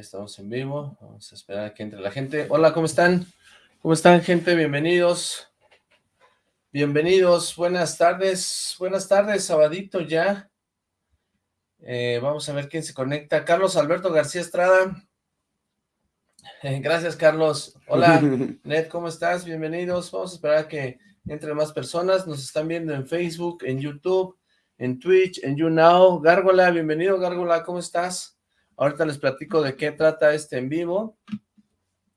estamos en vivo. Vamos a esperar a que entre la gente. Hola, ¿cómo están? ¿Cómo están, gente? Bienvenidos. Bienvenidos. Buenas tardes. Buenas tardes, sabadito ya. Eh, vamos a ver quién se conecta. Carlos Alberto García Estrada. Eh, gracias, Carlos. Hola, Ned, ¿cómo estás? Bienvenidos. Vamos a esperar a que entren más personas. Nos están viendo en Facebook, en YouTube, en Twitch, en YouNow. Gárgola, bienvenido, Gárgola. ¿Cómo estás? Ahorita les platico de qué trata este en vivo.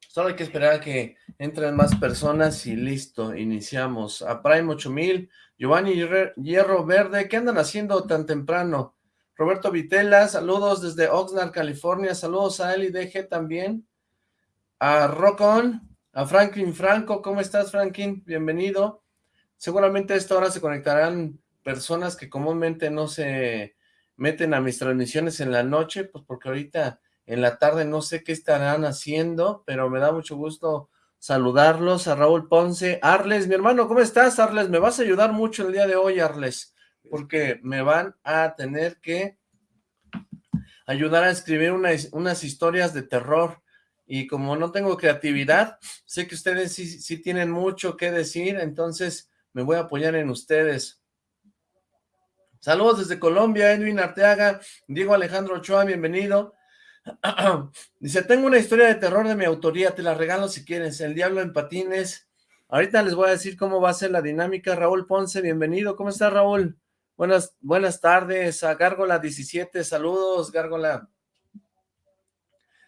Solo hay que esperar a que entren más personas y listo, iniciamos. A Prime 8000, Giovanni Hierro Verde, ¿qué andan haciendo tan temprano? Roberto Vitela, saludos desde Oxnard, California, saludos a él DG también. A Rocon, a Franklin Franco, ¿cómo estás Franklin? Bienvenido. Seguramente a esta hora se conectarán personas que comúnmente no se meten a mis transmisiones en la noche, pues porque ahorita en la tarde no sé qué estarán haciendo, pero me da mucho gusto saludarlos a Raúl Ponce. Arles, mi hermano, ¿cómo estás, Arles? Me vas a ayudar mucho el día de hoy, Arles, porque me van a tener que ayudar a escribir unas historias de terror, y como no tengo creatividad, sé que ustedes sí, tienen mucho que decir, entonces me voy a apoyar en ustedes. Saludos desde Colombia, Edwin Arteaga, Diego Alejandro Ochoa, bienvenido. Dice, tengo una historia de terror de mi autoría, te la regalo si quieres, El Diablo en Patines. Ahorita les voy a decir cómo va a ser la dinámica. Raúl Ponce, bienvenido. ¿Cómo está Raúl? Buenas, buenas tardes a Gárgola 17, saludos Gárgola.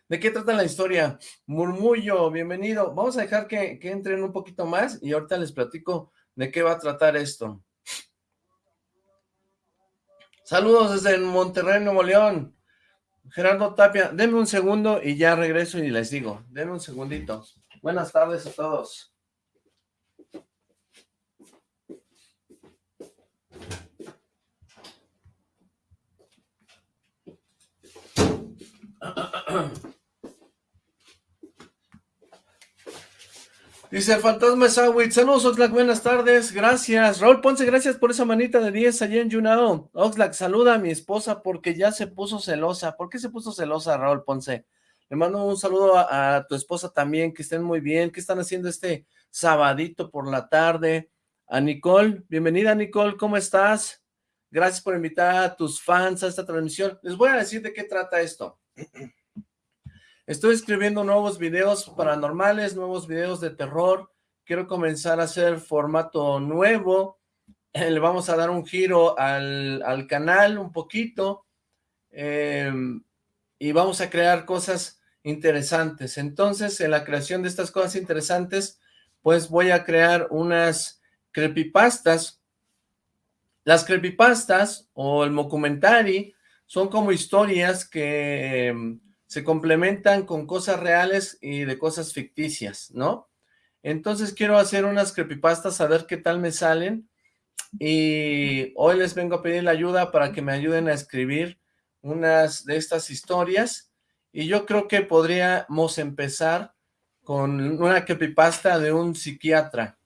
¿De qué trata la historia? Murmullo, bienvenido. Vamos a dejar que, que entren un poquito más y ahorita les platico de qué va a tratar esto. Saludos desde Monterrey, Nuevo León. Gerardo Tapia, denme un segundo y ya regreso y les digo. Denme un segundito. Buenas tardes a todos. Dice el fantasma Sawit, saludos Oxlack, buenas tardes, gracias. Raúl Ponce, gracias por esa manita de 10 allá en Junao. Oxlack, saluda a mi esposa porque ya se puso celosa. ¿Por qué se puso celosa Raúl Ponce? Le mando un saludo a, tu esposa también, que estén muy bien. ¿Qué están haciendo este sabadito por la tarde? A Nicole, bienvenida Nicole, ¿cómo estás? Gracias por invitar a tus fans a esta transmisión. Les voy a decir de qué trata esto. Estoy escribiendo nuevos videos paranormales, nuevos videos de terror. Quiero comenzar a hacer formato nuevo. Le vamos a dar un giro al, canal un poquito. Em, y vamos a crear cosas interesantes. Entonces, en la creación de estas cosas interesantes, pues voy a crear unas creepypastas. Las creepypastas o el documentary son como historias que em, se complementan con cosas reales y de cosas ficticias, ¿no? Entonces quiero hacer unas creepypastas a ver qué tal me salen y hoy les vengo a pedir la ayuda para que me ayuden a escribir unas de estas historias y yo creo que podríamos empezar con una creepypasta de un psiquiatra.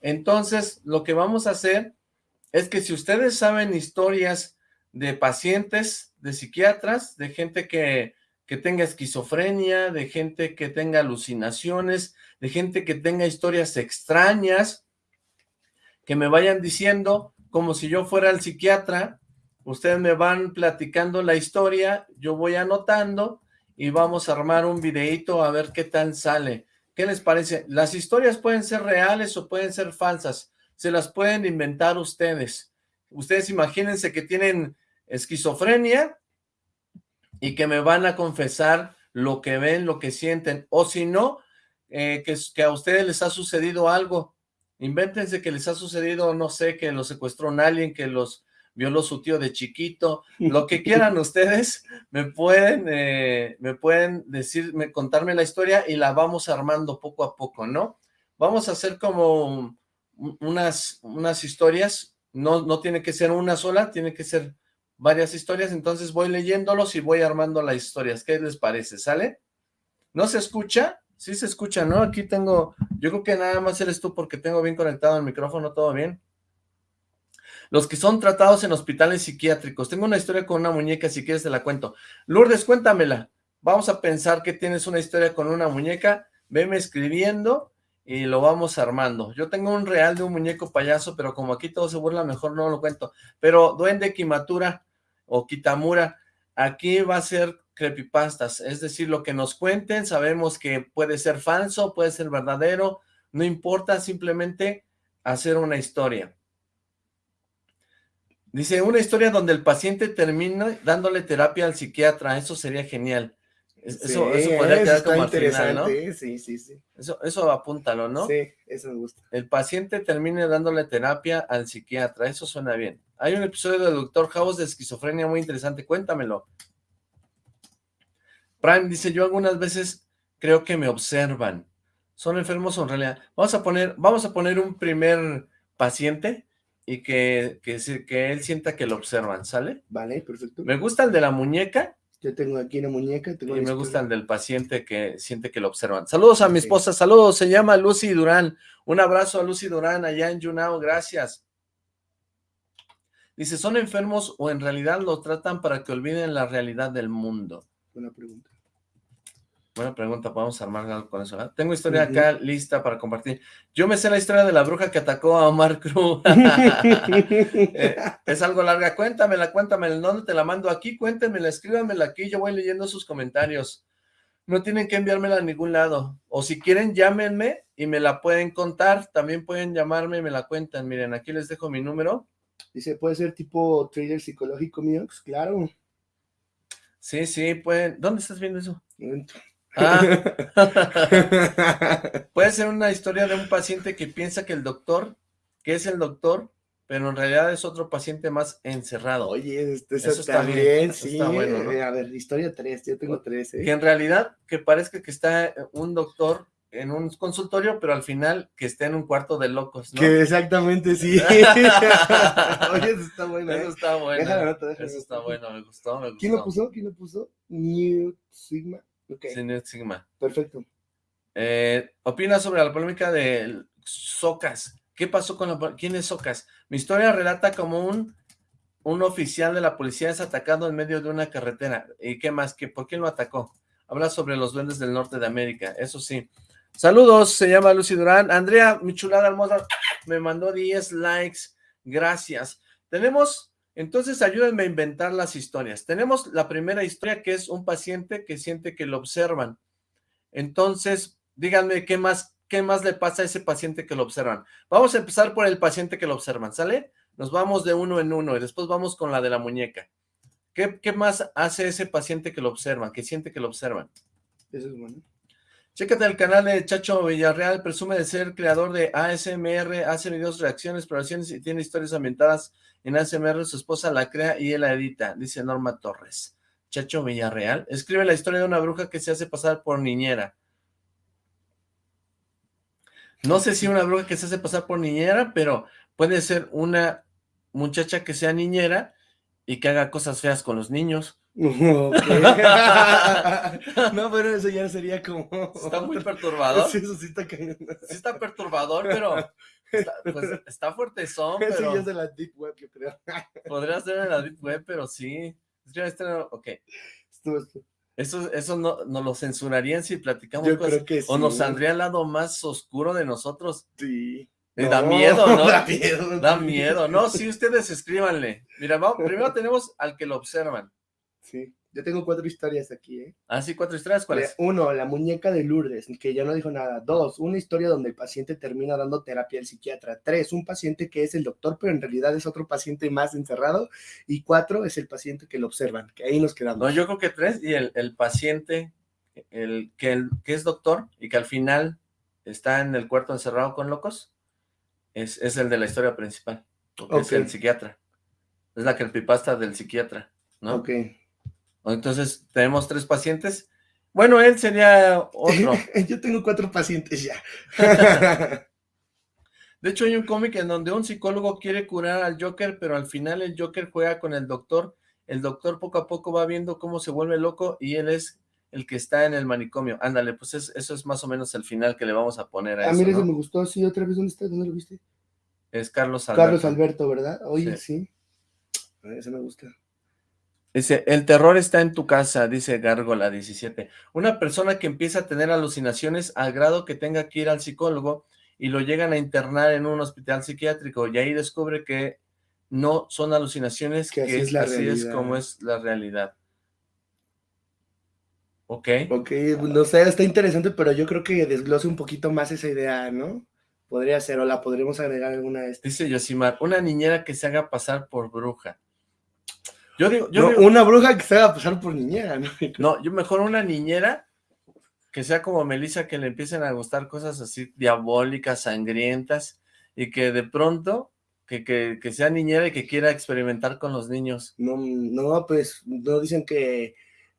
Entonces, lo que vamos a hacer es que si ustedes saben historias de pacientes, de psiquiatras, de gente que que tenga esquizofrenia, de gente que tenga alucinaciones, de gente que tenga historias extrañas, que me vayan diciendo, como si yo fuera el psiquiatra, ustedes me van platicando la historia, yo voy anotando y vamos a armar un videito a ver qué tal sale. ¿Qué les parece? Las historias pueden ser reales o pueden ser falsas, se las pueden inventar ustedes. Ustedes imagínense que tienen esquizofrenia y que me van a confesar lo que ven, lo que sienten, o si no, eh, que, que, a ustedes les ha sucedido algo, invéntense que les ha sucedido, no sé, que los secuestró un alguien, que los violó su tío de chiquito, lo que quieran ustedes, me pueden, eh, me pueden decir, contarme la historia y la vamos armando poco a poco, ¿no? Vamos a hacer como unas, unas historias, no, no tiene que ser una sola, tiene que ser varias historias, entonces voy leyéndolos y voy armando las historias. ¿Qué les parece? ¿Sale? ¿No se escucha? Sí se escucha, ¿no? Aquí tengo, yo creo que nada más eres tú porque tengo bien conectado el micrófono, ¿todo bien? Los que son tratados en hospitales psiquiátricos. Tengo una historia con una muñeca, si quieres te la cuento. Lourdes, cuéntamela. vamos a pensar que tienes una historia con una muñeca, veme escribiendo y lo vamos armando. Yo tengo un real de un muñeco payaso, pero como aquí todo se burla, mejor no lo cuento. Pero Duende Kimatura o Kitamura, aquí va a ser creepypastas, es decir, lo que nos cuenten, sabemos que puede ser falso, puede ser verdadero, no importa, simplemente hacer una historia. Dice, una historia donde el paciente termina dándole terapia al psiquiatra, eso sería genial. Eso, podría quedar como al final, ¿no? Sí, sí, sí. Eso, eso apúntalo, ¿no? Sí, eso me gusta. El paciente termine dándole terapia al psiquiatra, eso suena bien. Hay un episodio del Doctor House de esquizofrenia muy interesante, cuéntamelo. Prime dice, yo algunas veces creo que me observan. ¿Son enfermos o en realidad? Vamos a poner, vamos a poner un primer paciente y que, que, que él sienta que lo observan, ¿sale? Vale, perfecto. Me gusta el de la muñeca. Yo tengo aquí una muñeca. y me gusta el del paciente que siente que lo observan. Saludos a mi esposa, saludos, se llama Lucy Durán. Un abrazo a Lucy Durán allá en Yunao, gracias. Dice, ¿son enfermos o en realidad lo tratan para que olviden la realidad del mundo? Buena pregunta. Buena pregunta, podemos armar algo con eso. Tengo historia acá lista para compartir. Yo me sé la historia de la bruja que atacó a Omar Cruz. Eh, es algo larga, cuéntamela, cuéntamela. ¿Dónde te la mando? Aquí, cuéntenmela, escríbanmela aquí, yo voy leyendo sus comentarios. No tienen que enviármela a ningún lado. O si quieren, llámenme y me la pueden contar. También pueden llamarme y me la cuentan. Miren, aquí les dejo mi número. Dice, ¿puede ser tipo trader psicológico mío? Claro. Sí, sí, pueden. ¿Dónde estás viendo eso? Ah. Puede ser una historia de un paciente que piensa que el doctor, que es el doctor, pero en realidad es otro paciente más encerrado. Oye, eso está bien, sí. a ver, historia 3, yo tengo 3. ¿eh? Que en realidad, que parezca que está un doctor en un consultorio, pero al final que esté en un cuarto de locos, ¿no? Que exactamente, sí. Oye, eso está bueno. Eso ¿eh? está bueno. Eso está bueno, me gustó, me gustó. ¿Quién lo puso? ¿Quién lo puso? New Sigma. Sí, New Sigma. Perfecto. Eh, opina sobre la polémica de Socas. ¿Qué pasó con la ¿Quién es Socas? Mi historia relata como un, un oficial de la policía es atacado en medio de una carretera. ¿Y qué más? ¿Qué, ¿Por qué lo atacó? Habla sobre los duendes del norte de América, eso sí. Saludos, se llama Lucy Durán. Andrea, mi chulada hermosa, me mandó 10 likes. Gracias. Tenemos, entonces ayúdenme a inventar las historias. Tenemos la primera historia que es un paciente que siente que lo observan. Entonces, díganme qué más, qué más le pasa a ese paciente que lo observan. Vamos a empezar por el paciente que lo observan, ¿sale? Nos vamos de uno en uno y después vamos con la de la muñeca. ¿Qué, qué más hace ese paciente que lo observan, que siente que lo observan? Eso es bueno. Chécate el canal de Chacho Villarreal, presume de ser creador de ASMR, hace videos, reacciones, exploraciones y tiene historias ambientadas en ASMR, su esposa la crea y él la edita, dice Norma Torres. Chacho Villarreal, escribe la historia de una bruja que se hace pasar por niñera. No sé si una bruja que se hace pasar por niñera, pero puede ser una muchacha que sea niñera y que haga cosas feas con los niños. no, pero eso ya sería como... Está muy perturbador. Sí, eso sí está cayendo. Sí está perturbador, pero está, pues, está fuertezón, pero... Eso ya es de la Deep Web, yo creo. Podría ser de la Deep Web, pero sí. Este, ok. Eso, eso no, nos lo censurarían si platicamos yo Creo que sí. O nos saldría al lado más oscuro de nosotros. Sí. Eh, da miedo, ¿no? Da miedo. Da miedo. No, sí, ustedes escríbanle. Mira, vamos, primero tenemos al que lo observan. Sí, yo tengo cuatro historias aquí, ¿eh? Ah, sí, cuatro historias, ¿cuáles? Uno, la muñeca de Lourdes, que ya no dijo nada. Dos, una historia donde el paciente termina dando terapia al psiquiatra. Tres, un paciente que es el doctor, pero en realidad es otro paciente más encerrado. Y cuatro, es el paciente que lo observan, que ahí nos quedamos. No, yo creo que tres, y el, el paciente, el que, el que es doctor, y que al final está en el cuarto encerrado con locos, es, es el de la historia principal, es el psiquiatra. Es la creepypasta del psiquiatra, ¿no? Ok. Entonces, tenemos tres pacientes. Bueno, él sería otro. Yo tengo cuatro pacientes ya. de hecho, hay un cómic en donde un psicólogo quiere curar al Joker, pero al final el Joker juega con el doctor. El doctor poco a poco va viendo cómo se vuelve loco y él es el que está en el manicomio. Ándale, pues eso es más o menos el final que le vamos a poner a ah, eso, mira, eso me gustó. Sí, otra vez, ¿dónde está? ¿Dónde lo viste? Es Carlos Alberto. Carlos Alberto, ¿verdad? Oye, sí. sí. Ese me gusta. Dice, el terror está en tu casa, dice Gárgola 17. Una persona que empieza a tener alucinaciones al grado que tenga que ir al psicólogo y lo llegan a internar en un hospital psiquiátrico y ahí descubre que no son alucinaciones, que, así, es, así es como es la realidad. Ok. Ok, no sé, está interesante, pero yo creo que desglose un poquito más esa idea, ¿no? Podría ser, o la podríamos agregar alguna de estas. Dice Yosimar, una niñera que se haga pasar por bruja. Yo digo, yo digo, una bruja que se haga pasar por niñera, ¿no? No, yo mejor una niñera que sea como Melissa, que le empiecen a gustar cosas así diabólicas, sangrientas, y que de pronto, que, que, que sea niñera y que quiera experimentar con los niños. No, no, pues, no dicen que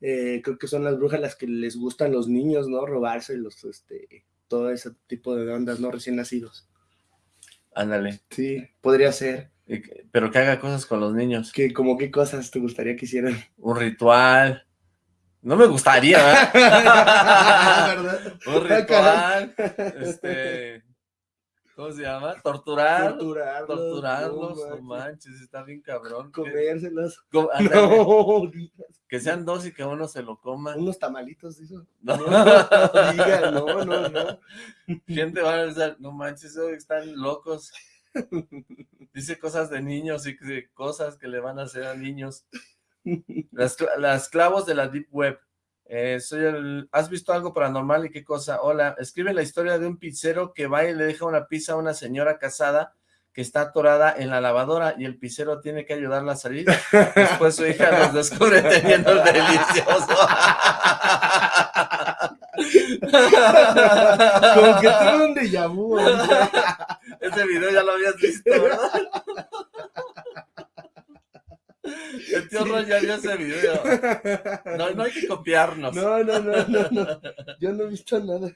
eh, creo que son las brujas las que les gustan los niños, ¿no? Robarse los, este, todo ese tipo de ondas, ¿no? Recién nacidos. Ándale. Sí, podría ser. Pero que haga cosas con los niños. Que, como qué cosas te gustaría que hicieran? Un ritual. No me gustaría, ¿verdad? Un ritual. Este ¿Cómo se llama? Torturar. Torturarlos. Torturarlos, no, manches, está bien cabrón. Comérselos. no, Que sean dos y que uno se lo coma. Unos tamalitos, eso. No, no, no, no, no. ¿Quién te va a decir? No manches, están locos. Dice cosas de niños y cosas que le van a hacer a niños. Las, las clavos de la Deep Web. Eh, soy el, ¿Has visto algo paranormal y qué cosa? Hola, escribe la historia de un pizzero que va y le deja una pizza a una señora casada que está atorada en la lavadora y el pizzero tiene que ayudarla a salir. Después su hija los descubre teniendo el delicioso. Como que tuve un déjà vu. Ese video ya lo habías visto, ¿verdad? El tío Ron ya vio ese video. No, no hay que copiarnos. No, no, no, no, no. Yo no he visto nada.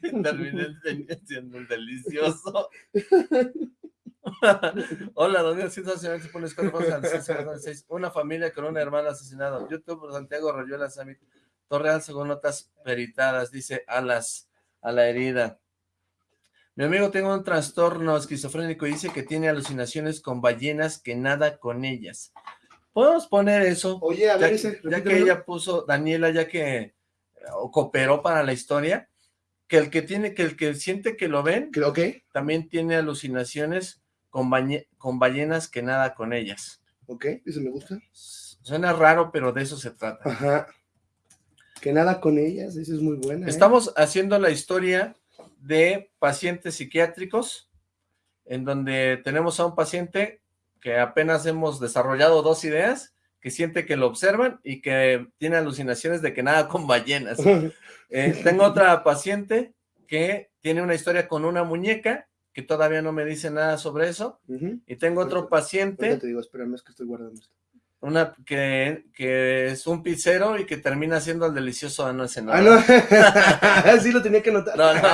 Terminé siendo un delicioso. Hola, ¿dónde situación se pone Una familia con una hermana asesinada. YouTube, Santiago Rayuela Samit. Torreal, según notas peritadas, dice alas a la herida. Mi amigo tiene un trastorno esquizofrénico y dice que tiene alucinaciones con ballenas que nada con ellas. ¿Podemos poner eso? Oye, a ver, ya, que ella puso, Daniela, ya que cooperó para la historia, que el que tiene, que el que siente que lo ven, okay. también tiene alucinaciones con, con ballenas que nada con ellas. Ok, eso me gusta. Suena raro, pero de eso se trata. Ajá. Que nada con ellas, eso es muy buena. ¿eh? Estamos haciendo la historia de pacientes psiquiátricos, en donde tenemos a un paciente que apenas hemos desarrollado dos ideas, que siente que lo observan y que tiene alucinaciones de que nada con ballenas. Eh, tengo otra paciente que tiene una historia con una muñeca, que todavía no me dice nada sobre eso, y tengo otro paciente... te digo, espérame, es que estoy guardando esto. Una que, que es un pizzero y que termina siendo el delicioso ano ese Ah, no, sí lo tenía que notar. No, no.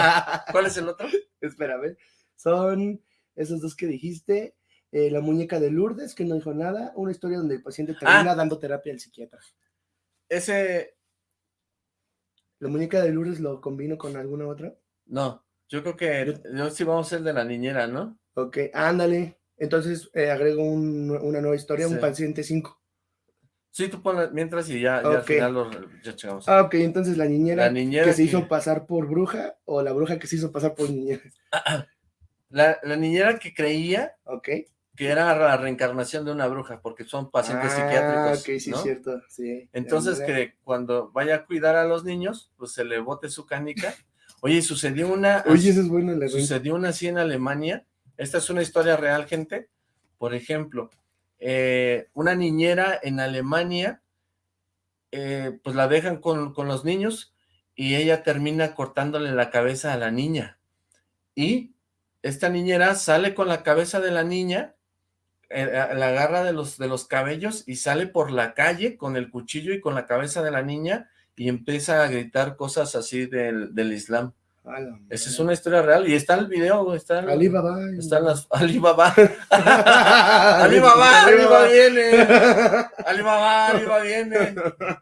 ¿Cuál es el otro? Espérame, son esos dos que dijiste, eh, la muñeca de Lourdes, que no dijo nada, una historia donde el paciente termina ah. dando terapia al psiquiatra. Ese... ¿La muñeca de Lourdes lo combino con alguna otra? No, yo creo que yo, sí vamos a ser de la niñera, ¿no? Ok, ándale. Entonces eh, agrego una nueva historia, un paciente 5. Sí, tú pones mientras y ya, al final lo ya checamos. Ah, ok, entonces la niñera, que se hizo pasar por bruja o la bruja que se hizo pasar por niñera. La, la niñera que creía Ok que era la reencarnación de una bruja, porque son pacientes ah, psiquiátricos, ok, sí, cierto, sí. Entonces que cuando vaya a cuidar a los niños, pues se le bote su canica. Oye, sucedió una... Oye, eso es bueno. La sucedió una así en Alemania. Esta es una historia real, gente. Por ejemplo, eh, una niñera en Alemania, eh, pues la dejan con, con los niños y ella termina cortándole la cabeza a la niña. Y esta niñera sale con la cabeza de la niña eh, la agarra de los, de los cabellos y sale por la calle con el cuchillo y con la cabeza de la niña y empieza a gritar cosas así del, del Islam. Esa es una historia real y está el video, está el, Alibaba. Están las Alibaba. Alibaba, Alibaba viene. Alibaba, Alibaba viene.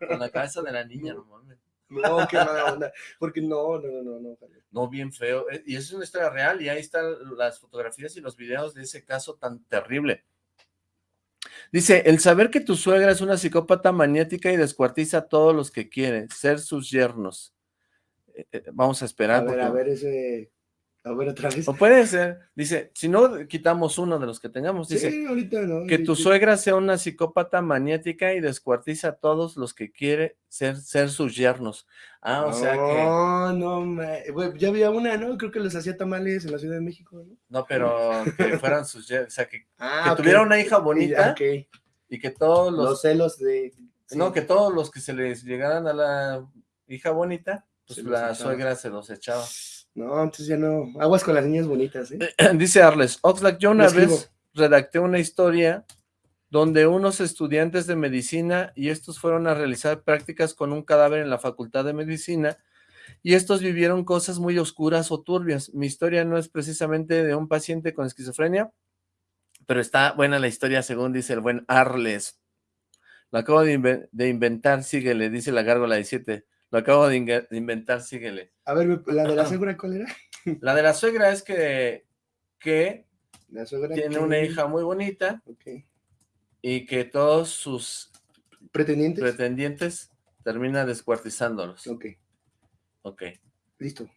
Con la cabeza de la niña, no mames. No, qué mala onda. Porque no, no, no, no. No, bien feo. Eh, y es una historia real y ahí están las fotografías y los videos de ese caso tan terrible. Dice, el saber que tu suegra es una psicópata maniática y descuartiza a todos los que quiere, ser sus yernos. Eh, vamos a esperar. A ver, a ver ese... A ver otra vez. O puede ser, dice, si no quitamos uno de los que tengamos, dice, sí, ahorita no, que tu suegra sea una psicópata maniática y descuartiza a todos los que quiere ser, ser sus yernos. Ah, o sea que... No, no, ya había una, ¿no? Creo que les hacía tamales en la Ciudad de México, ¿no? No, pero que fueran sus yernos, o sea, que, ah, que tuviera una hija bonita y que todos los... Los celos de... No, que todos los que se les llegaran a la hija bonita, pues la suegra se los echaba. No, entonces ya no. Aguas con las niñas bonitas, ¿eh? Dice Arles, Oxlack, yo una vez redacté una historia donde unos estudiantes de medicina y estos fueron a realizar prácticas con un cadáver en la facultad de medicina y estos vivieron cosas muy oscuras o turbias. Mi historia no es precisamente de un paciente con esquizofrenia, pero está buena la historia según dice el buen Arles. Lo acabo de, de inventar, síguele, dice la gárgola 17. Lo acabo de, inventar, síguele. A ver, ¿la de la suegra cuál era? La de la suegra es que, que tiene una hija muy bonita y que todos sus pretendientes, pretendientes termina descuartizándolos. Ok. Ok. Listo.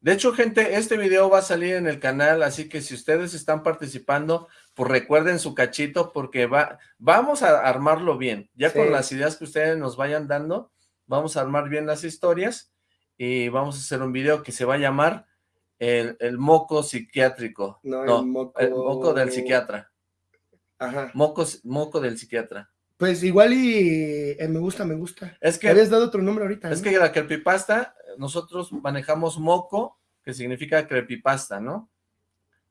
De hecho, gente, este video va a salir en el canal, así que si ustedes están participando, pues recuerden su cachito, porque va, vamos a armarlo bien. Ya con las ideas que ustedes nos vayan dando, vamos a armar bien las historias y vamos a hacer un video que se va a llamar el, moco psiquiátrico. No, el, moco... del psiquiatra. Ajá. Moco, moco del psiquiatra. Pues igual y eh, me gusta, me gusta. Es que... Habías dado otro nombre ahorita. Es que la creepypasta, nosotros manejamos moco, que significa creepypasta, ¿no?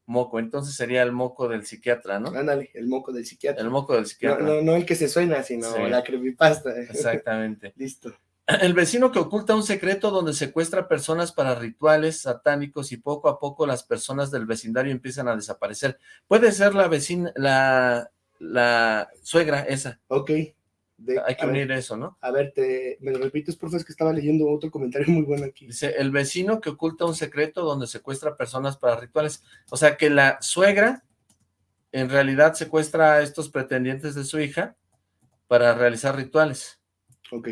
Moco, entonces sería el moco del psiquiatra, ¿no? Ándale, el moco del psiquiatra. El moco del psiquiatra. No, no, el que se suena, sino la creepypasta. Exactamente. Listo. El vecino que oculta un secreto donde secuestra personas para rituales satánicos y poco a poco las personas del vecindario empiezan a desaparecer. Puede ser la vecina, la, la suegra esa. Ok. Hay que unir eso, ¿no? A ver, te, me lo repites, por favor, es que estaba leyendo otro comentario muy bueno aquí. Dice, el vecino que oculta un secreto donde secuestra personas para rituales. O sea, que la suegra en realidad secuestra a estos pretendientes de su hija para realizar rituales. Ok.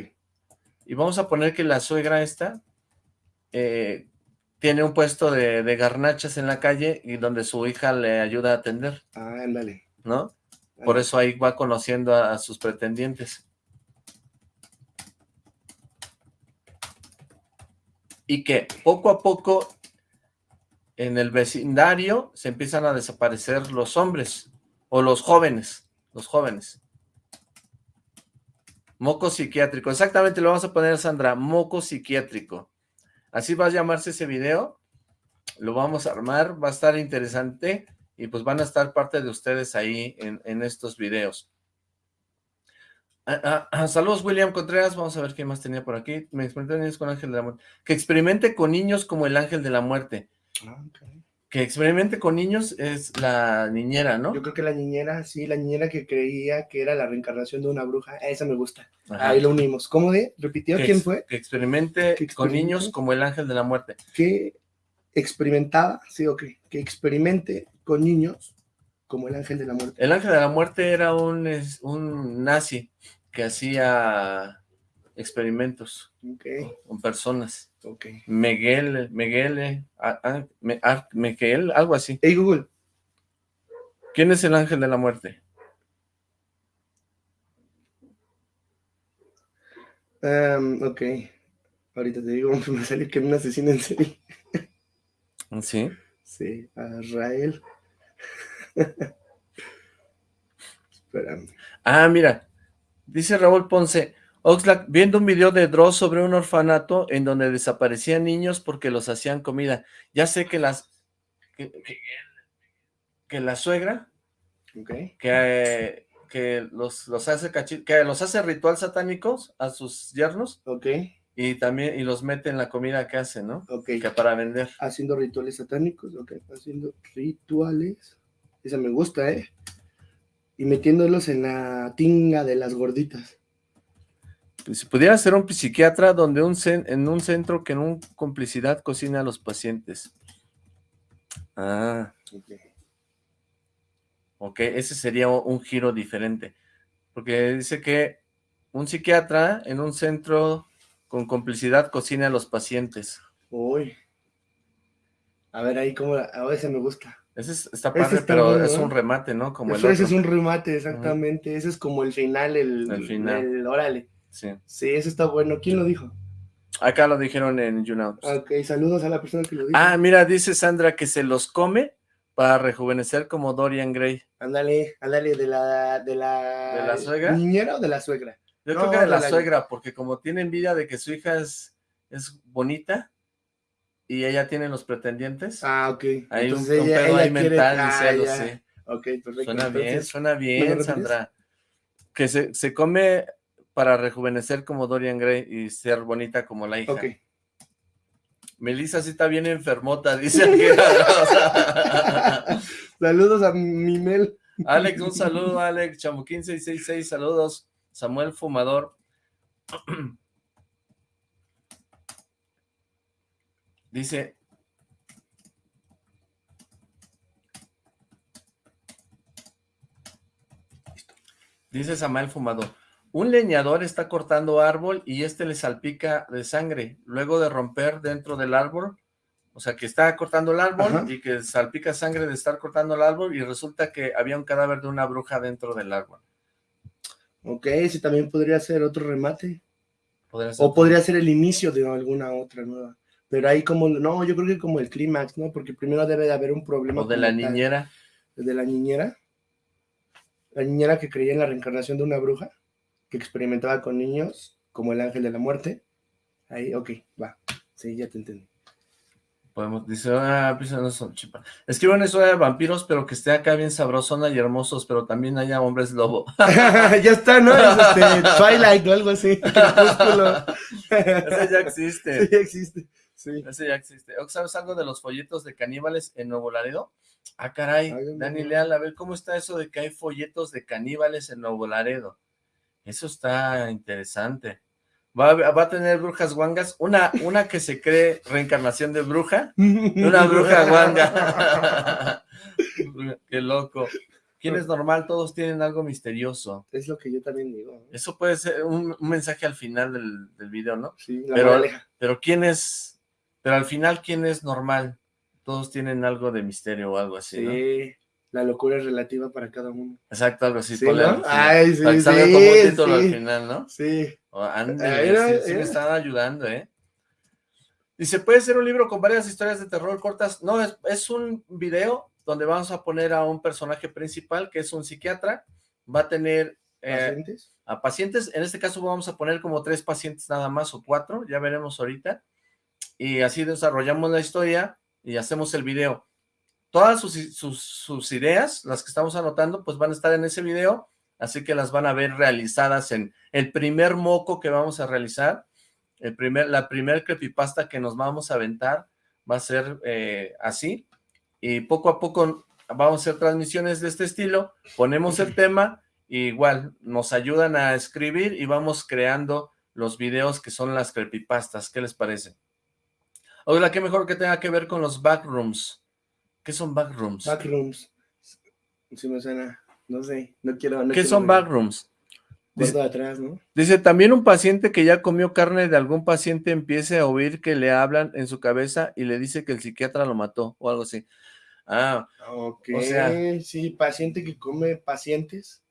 Y vamos a poner que la suegra esta eh, tiene un puesto de, garnachas en la calle y donde su hija le ayuda a atender. Ah, ándale. ¿No? Por eso ahí va conociendo a, sus pretendientes. Y que poco a poco en el vecindario se empiezan a desaparecer los hombres o los jóvenes, los jóvenes. Moco psiquiátrico. Exactamente, lo vamos a poner, Sandra. Moco psiquiátrico. Así va a llamarse ese video. Lo vamos a armar. Va a estar interesante. Y pues van a estar parte de ustedes ahí en, estos videos. Ah, ah, ah, saludos, William Contreras. Vamos a ver qué más tenía por aquí. Me experimenté con Ángel de la Muerte. Que experimente con niños como el Ángel de la Muerte. Okay que experimente con niños es la niñera, ¿no? Yo creo que la niñera, sí, la niñera que creía que era la reencarnación de una bruja, esa me gusta. Ahí lo unimos. ¿Cómo de? ¿Repitió quién fue? Que experimente con niños como el ángel de la muerte. Que experimentaba, sí, ok, que experimente con niños como el ángel de la muerte. El ángel de la muerte era un, un nazi que hacía experimentos con personas. Okay. Miguel, Miguel, ah, Miguel, algo así. Hey Google. ¿Quién es el ángel de la muerte? Um, ok. Ahorita te digo, me salió que un asesino en serie. ¿Sí? Sí, Israel. Espérame. Ah, mira. Dice Raúl Ponce, Oxlack, viendo un video de Dross sobre un orfanato en donde desaparecían niños porque los hacían comida. Ya sé que las... Que, la suegra... Que, que los, los hace que los hace ritual satánicos a sus yernos. Ok. Y también, y los mete en la comida que hace, ¿no? Ok. Que para vender. Haciendo rituales satánicos, ok. Haciendo rituales. Esa me gusta, ¿eh? Y metiéndolos en la tinga de las gorditas si pudiera ser un psiquiatra donde un en un centro que en un complicidad cocina a los pacientes. Ah. Ok, ese sería un giro diferente. Porque dice que un psiquiatra en un centro con complicidad cocina a los pacientes. Uy. A ver ahí cómo, a veces me gusta. Ese está padre, pero es un remate, ¿no? Como el Ese es un remate, exactamente. Ese es como el final, el, el final. El, órale. Sí. Sí, eso está bueno. ¿Quién lo dijo? Acá lo dijeron en YouNow. Ok, saludos a la persona que lo dijo. Ah, mira, dice Sandra que se los come para rejuvenecer como Dorian Gray. Ándale, ándale, de la, de la... ¿De la suegra? ¿Niñera o de la suegra? Yo creo que de la, suegra, porque como tiene envidia de que su hija es, es bonita, y ella tiene los pretendientes. Ah, ok. Hay un, pedo ahí mental ah, sí. Ok, perfecto. Suena bien, suena bien, Sandra. Que se, se come para rejuvenecer como Dorian Gray y ser bonita como la hija. Ok. Melissa sí está bien enfermota, dice Saludos a mi Mel. Alex, un saludo, Alex. Chamuquín 666, saludos. Samuel Fumador. Dice... Dice Samuel Fumador. Un leñador está cortando árbol y este le salpica de sangre. Luego de romper dentro del árbol, o sea, que está cortando el árbol y que salpica sangre de estar cortando el árbol y resulta que había un cadáver de una bruja dentro del árbol. Ok, ese también podría ser otro remate. o podría ser el inicio de alguna otra nueva. Pero ahí como, no, yo creo que como el clímax, ¿no? Porque primero debe de haber un problema. O de la niñera. De la niñera. La niñera que creía en la reencarnación de una bruja que experimentaba con niños, como el ángel de la muerte. Ahí, ok, va. Sí, ya te entendí. Podemos, dice, ah, no son chipa. Escriban eso de vampiros, pero que esté acá bien sabrosona y hermosos, pero también haya hombres lobo. ya está, ¿no? Es este, Twilight o algo así. Ese ya existe. Sí, ya existe. Sí. Ese ya existe. ¿Sabes algo de los folletos de caníbales en Nuevo Laredo? Ah, caray, Dani Leal, a ver, ¿cómo está eso de que hay folletos de caníbales en Nuevo Laredo? Eso está interesante. Va, a tener brujas guangas, una, una que se cree reencarnación de bruja, una bruja guanga. Qué loco. ¿Quién es normal? Todos tienen algo misterioso. Es lo que yo también digo. Eso puede ser un, mensaje al final del, del, video, ¿no? Sí, la pero, pero ¿quién es? Pero al final, ¿quién es normal? Todos tienen algo de misterio o algo así, sí la locura es relativa para cada uno. Exacto, algo así. ¿Sí, Ay, sí, sí, como título al final, ¿no? Sí. Oh, sí, me están ayudando, ¿eh? Dice, ¿puede ser un libro con varias historias de terror cortas? No, es, es un video donde vamos a poner a un personaje principal, que es un psiquiatra, va a tener... Eh, ¿Pacientes? A pacientes, en este caso vamos a poner como tres pacientes nada más, o cuatro, ya veremos ahorita, y así desarrollamos la historia y hacemos el video todas sus, ideas, las que estamos anotando, pues van a estar en ese video, así que las van a ver realizadas en el primer moco que vamos a realizar, el primer, la primer creepypasta que nos vamos a aventar va a ser eh, así, y poco a poco vamos a hacer transmisiones de este estilo, ponemos el tema, igual nos ayudan a escribir y vamos creando los videos que son las creepypastas, ¿qué les parece? Hola, qué mejor que tenga que ver con los backrooms, ¿Qué son backrooms? Backrooms. Si me suena, no sé, no quiero... ¿Qué son backrooms? Dice, atrás, ¿no? Dice, también un paciente que ya comió carne de algún paciente empiece a oír que le hablan en su cabeza y le dice que el psiquiatra lo mató o algo así. Ah, ok. O sea, sí, paciente que come pacientes.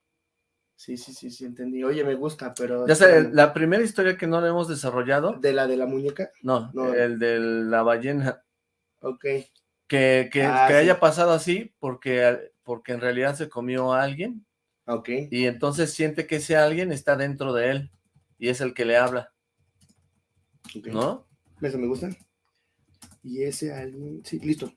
Sí, sí, sí, sí, entendí. Oye, me gusta, pero... Ya sé, la primera historia que no le hemos desarrollado... ¿De la de la muñeca? No, no. el de la ballena. Ok que, que, ah, haya pasado así porque, porque en realidad se comió a alguien. Ok. Y entonces siente que ese alguien está dentro de él y es el que le habla. ¿No? Eso me gusta. Y ese alguien... Sí, listo.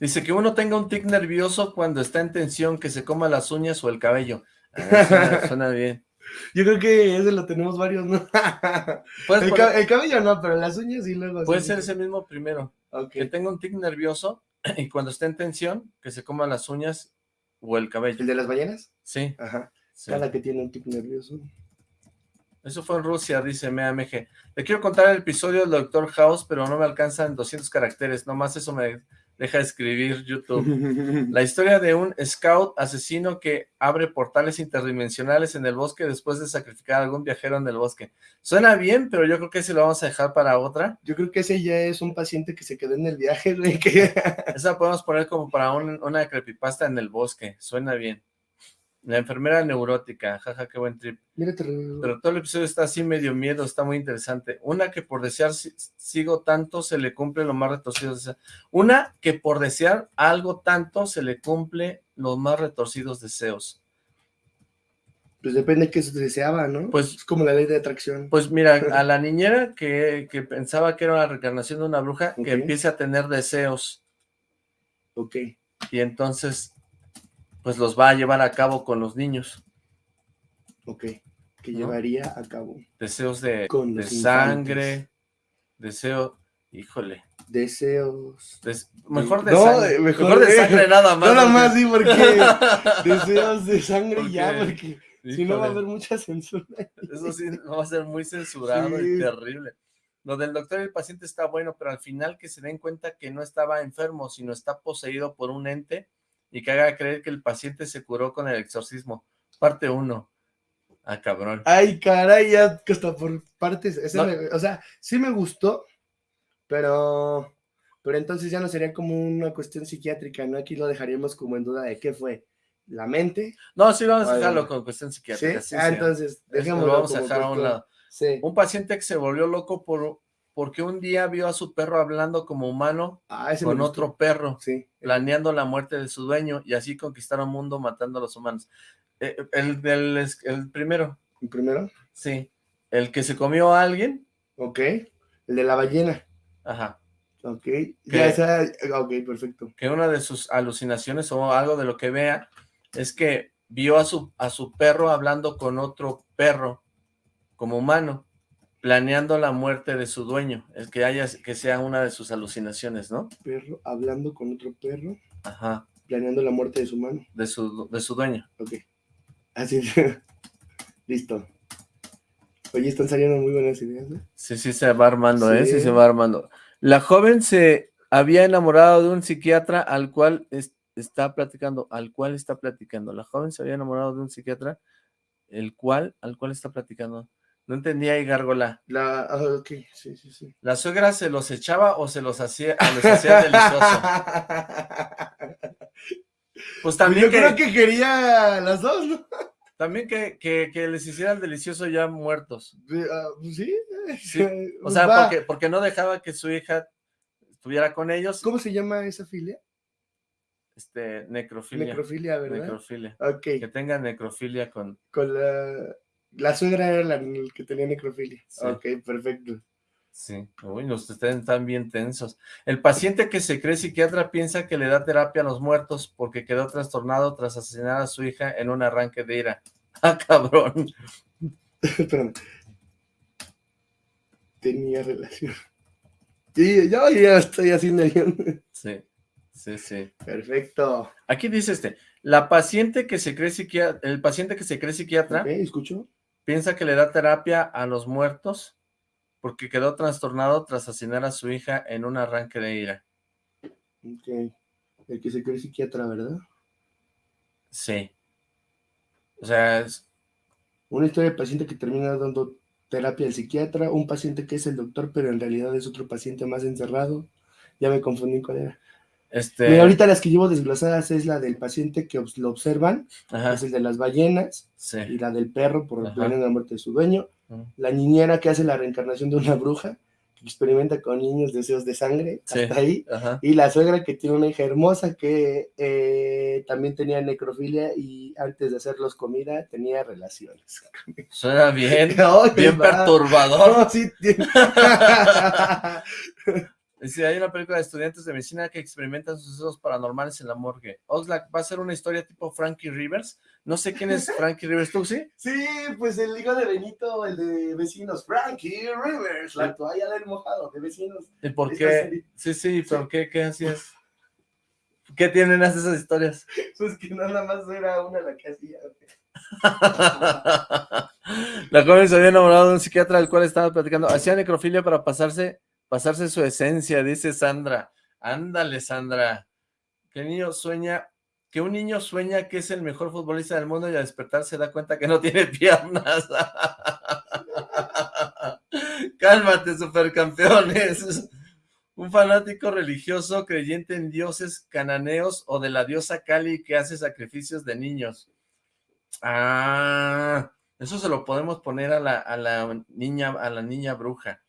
Dice que uno tenga un tic nervioso cuando está en tensión, que se coma las uñas o el cabello. Ah, suena bien. Yo creo que ese lo tenemos varios, ¿no? el, cabello no, pero las uñas y luego... Puede ser ese mismo primero. Que tenga un tic nervioso y cuando esté en tensión, que se coma las uñas o el cabello. ¿El de las ballenas? Sí. Ajá. Cada que tiene un tic nervioso. Eso fue en Rusia, dice MAMG. Le quiero contar el episodio del Doctor House, pero no me alcanzan 200 caracteres. Nomás eso me, Deja de escribir YouTube. La historia de un scout asesino que abre portales interdimensionales en el bosque después de sacrificar a algún viajero en el bosque. Suena bien, pero yo creo que ese lo vamos a dejar para otra. Yo creo que ese ya es un paciente que se quedó en el viaje. Que... Esa podemos poner como para una creepypasta en el bosque. Suena bien. La enfermera neurótica, jaja, qué buen trip. Pero todo el episodio está así medio miedo, está muy interesante. Una que por desear sigo tanto se le cumple lo más retorcido. Una que por desear algo tanto se le cumple los más retorcidos deseos. Pues depende de qué se deseaba, ¿no? Pues es como la ley de atracción. Pues mira, a la niñera que, pensaba que era la reencarnación de una bruja, que empiece a tener deseos. Ok. Y entonces pues los va a llevar a cabo con los niños. Ok, que llevaría a cabo. Deseos de, de sangre, deseo, híjole. Deseos. mejor de sangre. Mejor, de, sangre nada más. Nada más, sí, porque deseos de sangre ya, porque si no va a haber mucha censura. Eso sí, va a ser muy censurado y terrible. Lo del doctor y el paciente está bueno, pero al final que se den cuenta que no estaba enfermo, sino está poseído por un ente, y que haga creer que el paciente se curó con el exorcismo. Parte 1. Ah, cabrón. Ay, caray, ya que hasta por partes. o sea, sí me gustó, pero, pero entonces ya no sería como una cuestión psiquiátrica, ¿no? Aquí lo dejaríamos como en duda de qué fue. ¿La mente? No, sí, vamos a dejarlo con cuestión psiquiátrica. ¿Sí? ah, entonces, dejémoslo. Lo vamos a dejar a un lado. Sí. Un paciente que se volvió loco por porque un día vio a su perro hablando como humano ah, con otro perro, planeando la muerte de su dueño y así conquistar un mundo matando a los humanos. Eh, el, del, el primero. ¿El primero? Sí. El que se comió a alguien. Ok. El de la ballena. Ajá. Ok. ya esa, ok, perfecto. Que una de sus alucinaciones o algo de lo que vea es que vio a su, a su perro hablando con otro perro como humano planeando la muerte de su dueño, el que haya, que sea una de sus alucinaciones, ¿no? Perro hablando con otro perro. Ajá. Planeando la muerte de su mano. De su, de su dueño. Ok. Así Listo. Oye, están saliendo muy buenas ideas, ¿no? Sí, sí se va armando, ¿eh? Sí se va armando. La joven se había enamorado de un psiquiatra al cual está platicando, al cual está platicando. La joven se había enamorado de un psiquiatra, el cual, al cual está platicando. No entendía ahí, Gárgola. La, ah, ok, sí, sí, sí. ¿La suegra se los echaba o se los hacía, los hacía delicioso? Pues también Yo creo que quería las dos, ¿no? También que, que, les hicieran delicioso ya muertos. Ah, pues sí. sí. O sea, porque, porque no dejaba que su hija estuviera con ellos. ¿Cómo se llama esa filia? Este, necrofilia. Necrofilia, ¿verdad? Necrofilia. Ok. Que tenga necrofilia con... Con la la suegra era la que tenía necrofilia. Ok, perfecto. Sí, uy, los están bien tensos. El paciente que se cree psiquiatra piensa que le da terapia a los muertos porque quedó trastornado tras asesinar a su hija en un arranque de ira. ¡Ah, cabrón! Espérame. Tenía relación. Sí, yo ya estoy haciendo. Sí, sí, sí. Perfecto. Aquí dice este, la paciente que se cree psiquiatra, el paciente que se cree psiquiatra... Ok, escucho Piensa que le da terapia a los muertos porque quedó trastornado tras asesinar a su hija en un arranque de ira. Ok. El que se cree psiquiatra, ¿verdad? Sí. O sea, es... Una historia de paciente que termina dando terapia al psiquiatra, un paciente que es el doctor, pero en realidad es otro paciente más encerrado. Ya me confundí con él. Este... ahorita las que llevo desglosadas es la del paciente que lo observan, es el de las ballenas, y la del perro por el plan de la muerte de su dueño, la niñera que hace la reencarnación de una bruja, que experimenta con niños deseos de sangre, hasta ahí, y la suegra que tiene una hija hermosa que eh, también tenía necrofilia y antes de hacerlos comida tenía relaciones. Suena bien, bien perturbador. sí, Dice, hay una película de estudiantes de medicina que experimentan sucesos paranormales en la morgue. Oxlack, ¿va a ser una historia tipo Frankie Rivers? No sé quién es Frankie Rivers, ¿tú sí? Sí, pues el hijo de Benito, el de vecinos, Frankie Rivers, la toalla del mojado de vecinos. ¿Y por qué? Sí, sí, ¿por qué? ¿Qué hacías? ¿Qué tienen esas historias? Pues que nada más era una la que hacía. la joven se había enamorado de un psiquiatra del cual estaba platicando. Hacía necrofilia para pasarse pasarse su esencia, dice Sandra. Ándale, Sandra. Que niño sueña, que un niño sueña que es el mejor futbolista del mundo y al despertar se da cuenta que no tiene piernas. Cálmate, supercampeones. Un fanático religioso creyente en dioses cananeos o de la diosa Kali que hace sacrificios de niños. Ah, eso se lo podemos poner a la, a la niña, a la niña bruja.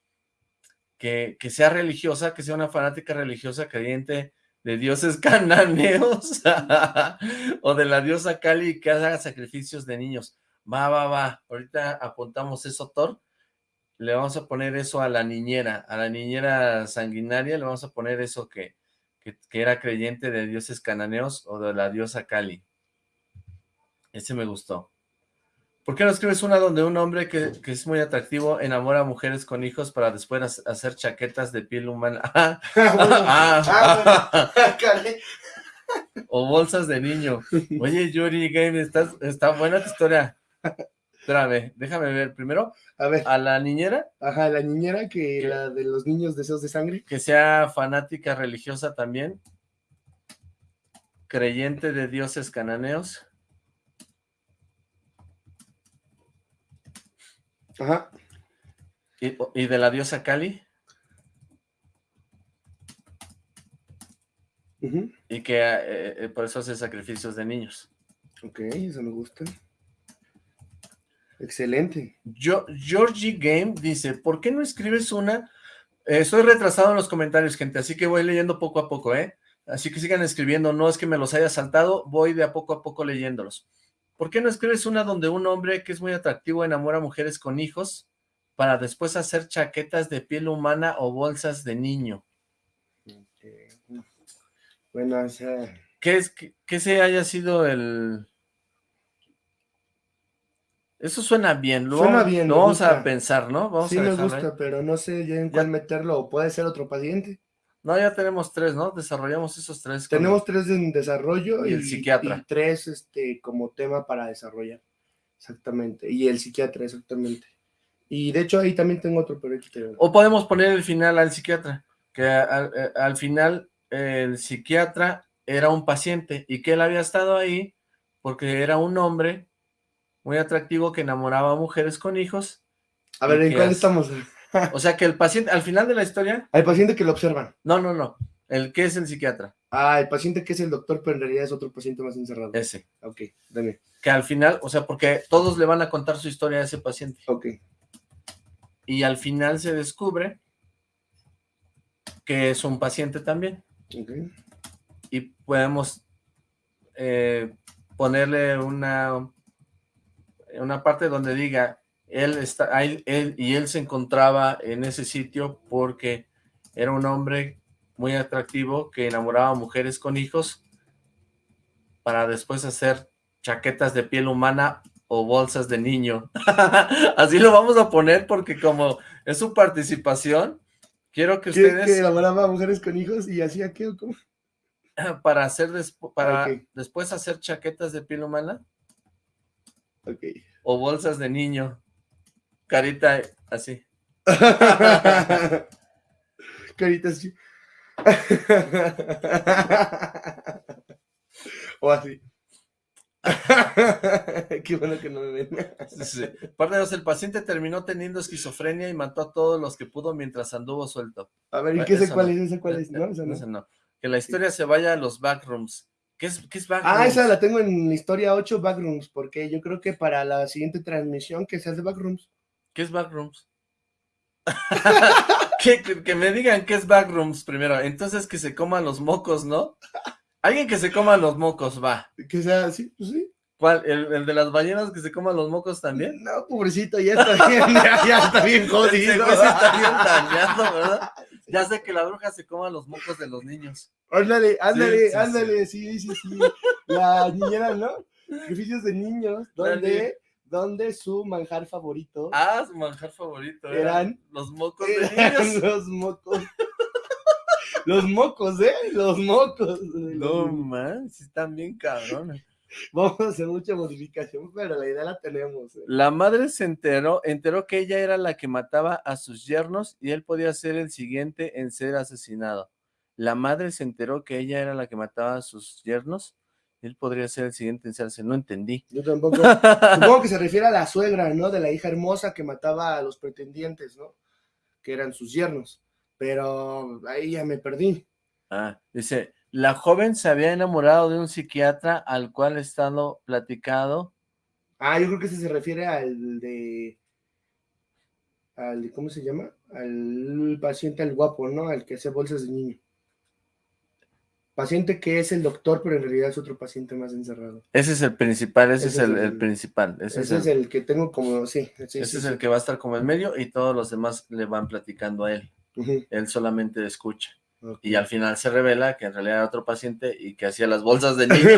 Que, que, sea religiosa, que sea una fanática religiosa creyente de dioses cananeos o de la diosa Kali que haga sacrificios de niños. Va, va, va. Ahorita apuntamos eso, Thor le vamos a poner eso a la niñera, a la niñera sanguinaria, le vamos a poner eso que, que, era creyente de dioses cananeos o de la diosa Kali. Ese me gustó. ¿Por qué no escribes una donde un hombre que, es muy atractivo enamora a mujeres con hijos para después hacer chaquetas de piel humana? Ah, ah, ah, o bolsas de niño. Oye, Yuri Game, está buena tu historia. Espérame, déjame ver. Primero, a ver. A la niñera. Ajá, la niñera que la de los niños deseos de sangre. Que sea fanática religiosa también. Creyente de dioses cananeos. Ajá. ¿Y, de la diosa Kali? Y que eh, eh, por eso hace sacrificios de niños. Ok, eso me gusta. Excelente. Yo, Georgie Game dice, ¿por qué no escribes una? Eh, estoy retrasado en los comentarios, gente, así que voy leyendo poco a poco, ¿eh? Así que sigan escribiendo, no es que me los haya saltado, voy de a poco a poco leyéndolos. ¿Por qué no escribes una donde un hombre que es muy atractivo enamora a mujeres con hijos para después hacer chaquetas de piel humana o bolsas de niño? Bueno, o sea... ¿Qué, es, que se haya sido el, eso suena bien. Lo, suena bien. Lo vamos a pensar, ¿no? Vamos sí me gusta, pero no sé ya en cuál meterlo. ¿O puede ser otro paciente? No, ya tenemos tres, ¿no? Desarrollamos esos tres. Tenemos tres en desarrollo y, el psiquiatra. Y tres este, como tema para desarrollar. Exactamente. Y el psiquiatra, exactamente. Y de hecho ahí también tengo otro, pero O podemos poner el final al psiquiatra, que al, al final el psiquiatra era un paciente y que él había estado ahí porque era un hombre muy atractivo que enamoraba a mujeres con hijos. A ver, ¿en cuál estamos? O sea, que el paciente, al final de la historia... Hay paciente que lo observan. No, no, no. El que es el psiquiatra. Ah, el paciente que es el doctor, pero en realidad es otro paciente más encerrado. Ese. Ok, dame. Que al final, o sea, porque todos le van a contar su historia a ese paciente. Ok. Y al final se descubre que es un paciente también. Ok. Y podemos eh, ponerle una una parte donde diga, él, está, él, y él se encontraba en ese sitio porque era un hombre muy atractivo que enamoraba a mujeres con hijos para después hacer chaquetas de piel humana o bolsas de niño. Así lo vamos a poner porque como es su participación, quiero que ustedes... ¿Que enamoraba a mujeres con hijos y hacía qué o cómo? Para hacer para después hacer chaquetas de piel humana o bolsas de niño. Carita así. Carita así. o así. Qué bueno que no me ven. sí, el paciente terminó teniendo esquizofrenia y mató a todos los que pudo mientras anduvo suelto. A ver, ¿y qué sé cuál es? cuál es? No, no. Que la historia se vaya a los backrooms. ¿Qué es, qué es Ah, esa la tengo en Historia 8 Backrooms, porque yo creo que para la siguiente transmisión que sea de Backrooms. ¿Qué es Backrooms? que, me digan qué es Backrooms primero. Entonces que se coman los mocos, ¿no? Alguien que se coma los mocos, va. Que sea así, pues sí. ¿Cuál? ¿El, de las ballenas que se coman los mocos también? No, pobrecito, ya está bien, ya, está bien jodido. está bien dañado, ¿verdad? Ya sé que la bruja se coma los mocos de los niños. Ándale, ándale, ándale, sí, sí, sí. La niñera, ¿no? Sacrificios de niños, donde, donde su manjar favorito. Ah, su manjar favorito. Eran, los mocos de niños. Los mocos. los mocos, ¿eh? Los mocos. No, man, sí están bien cabrones. Vamos a hacer mucha modificación, pero la idea la tenemos. ¿eh? La madre se enteró, enteró que ella era la que mataba a sus yernos y él podía ser el siguiente en ser asesinado. la madre se enteró que ella era la que mataba a sus yernos, él podría ser el siguiente en no entendí. Yo tampoco. Supongo que se refiere a la suegra, ¿no? De la hija hermosa que mataba a los pretendientes, ¿no? Que eran sus yernos. Pero ahí ya me perdí. Ah, dice, la joven se había enamorado de un psiquiatra al cual he estado platicado. Ah, yo creo que ese se refiere al de... Al, ¿Cómo se llama? Al paciente, al guapo, ¿no? Al que hace bolsas de niño. Paciente que es el doctor, pero en realidad es otro paciente más encerrado. Ese es el principal, ese, es, el, principal. Ese, es, el, que tengo como, sí. ese es el que va a estar como en medio y todos los demás le van platicando a él. Él solamente escucha. Y al final se revela que en realidad era otro paciente y que hacía las bolsas de niño.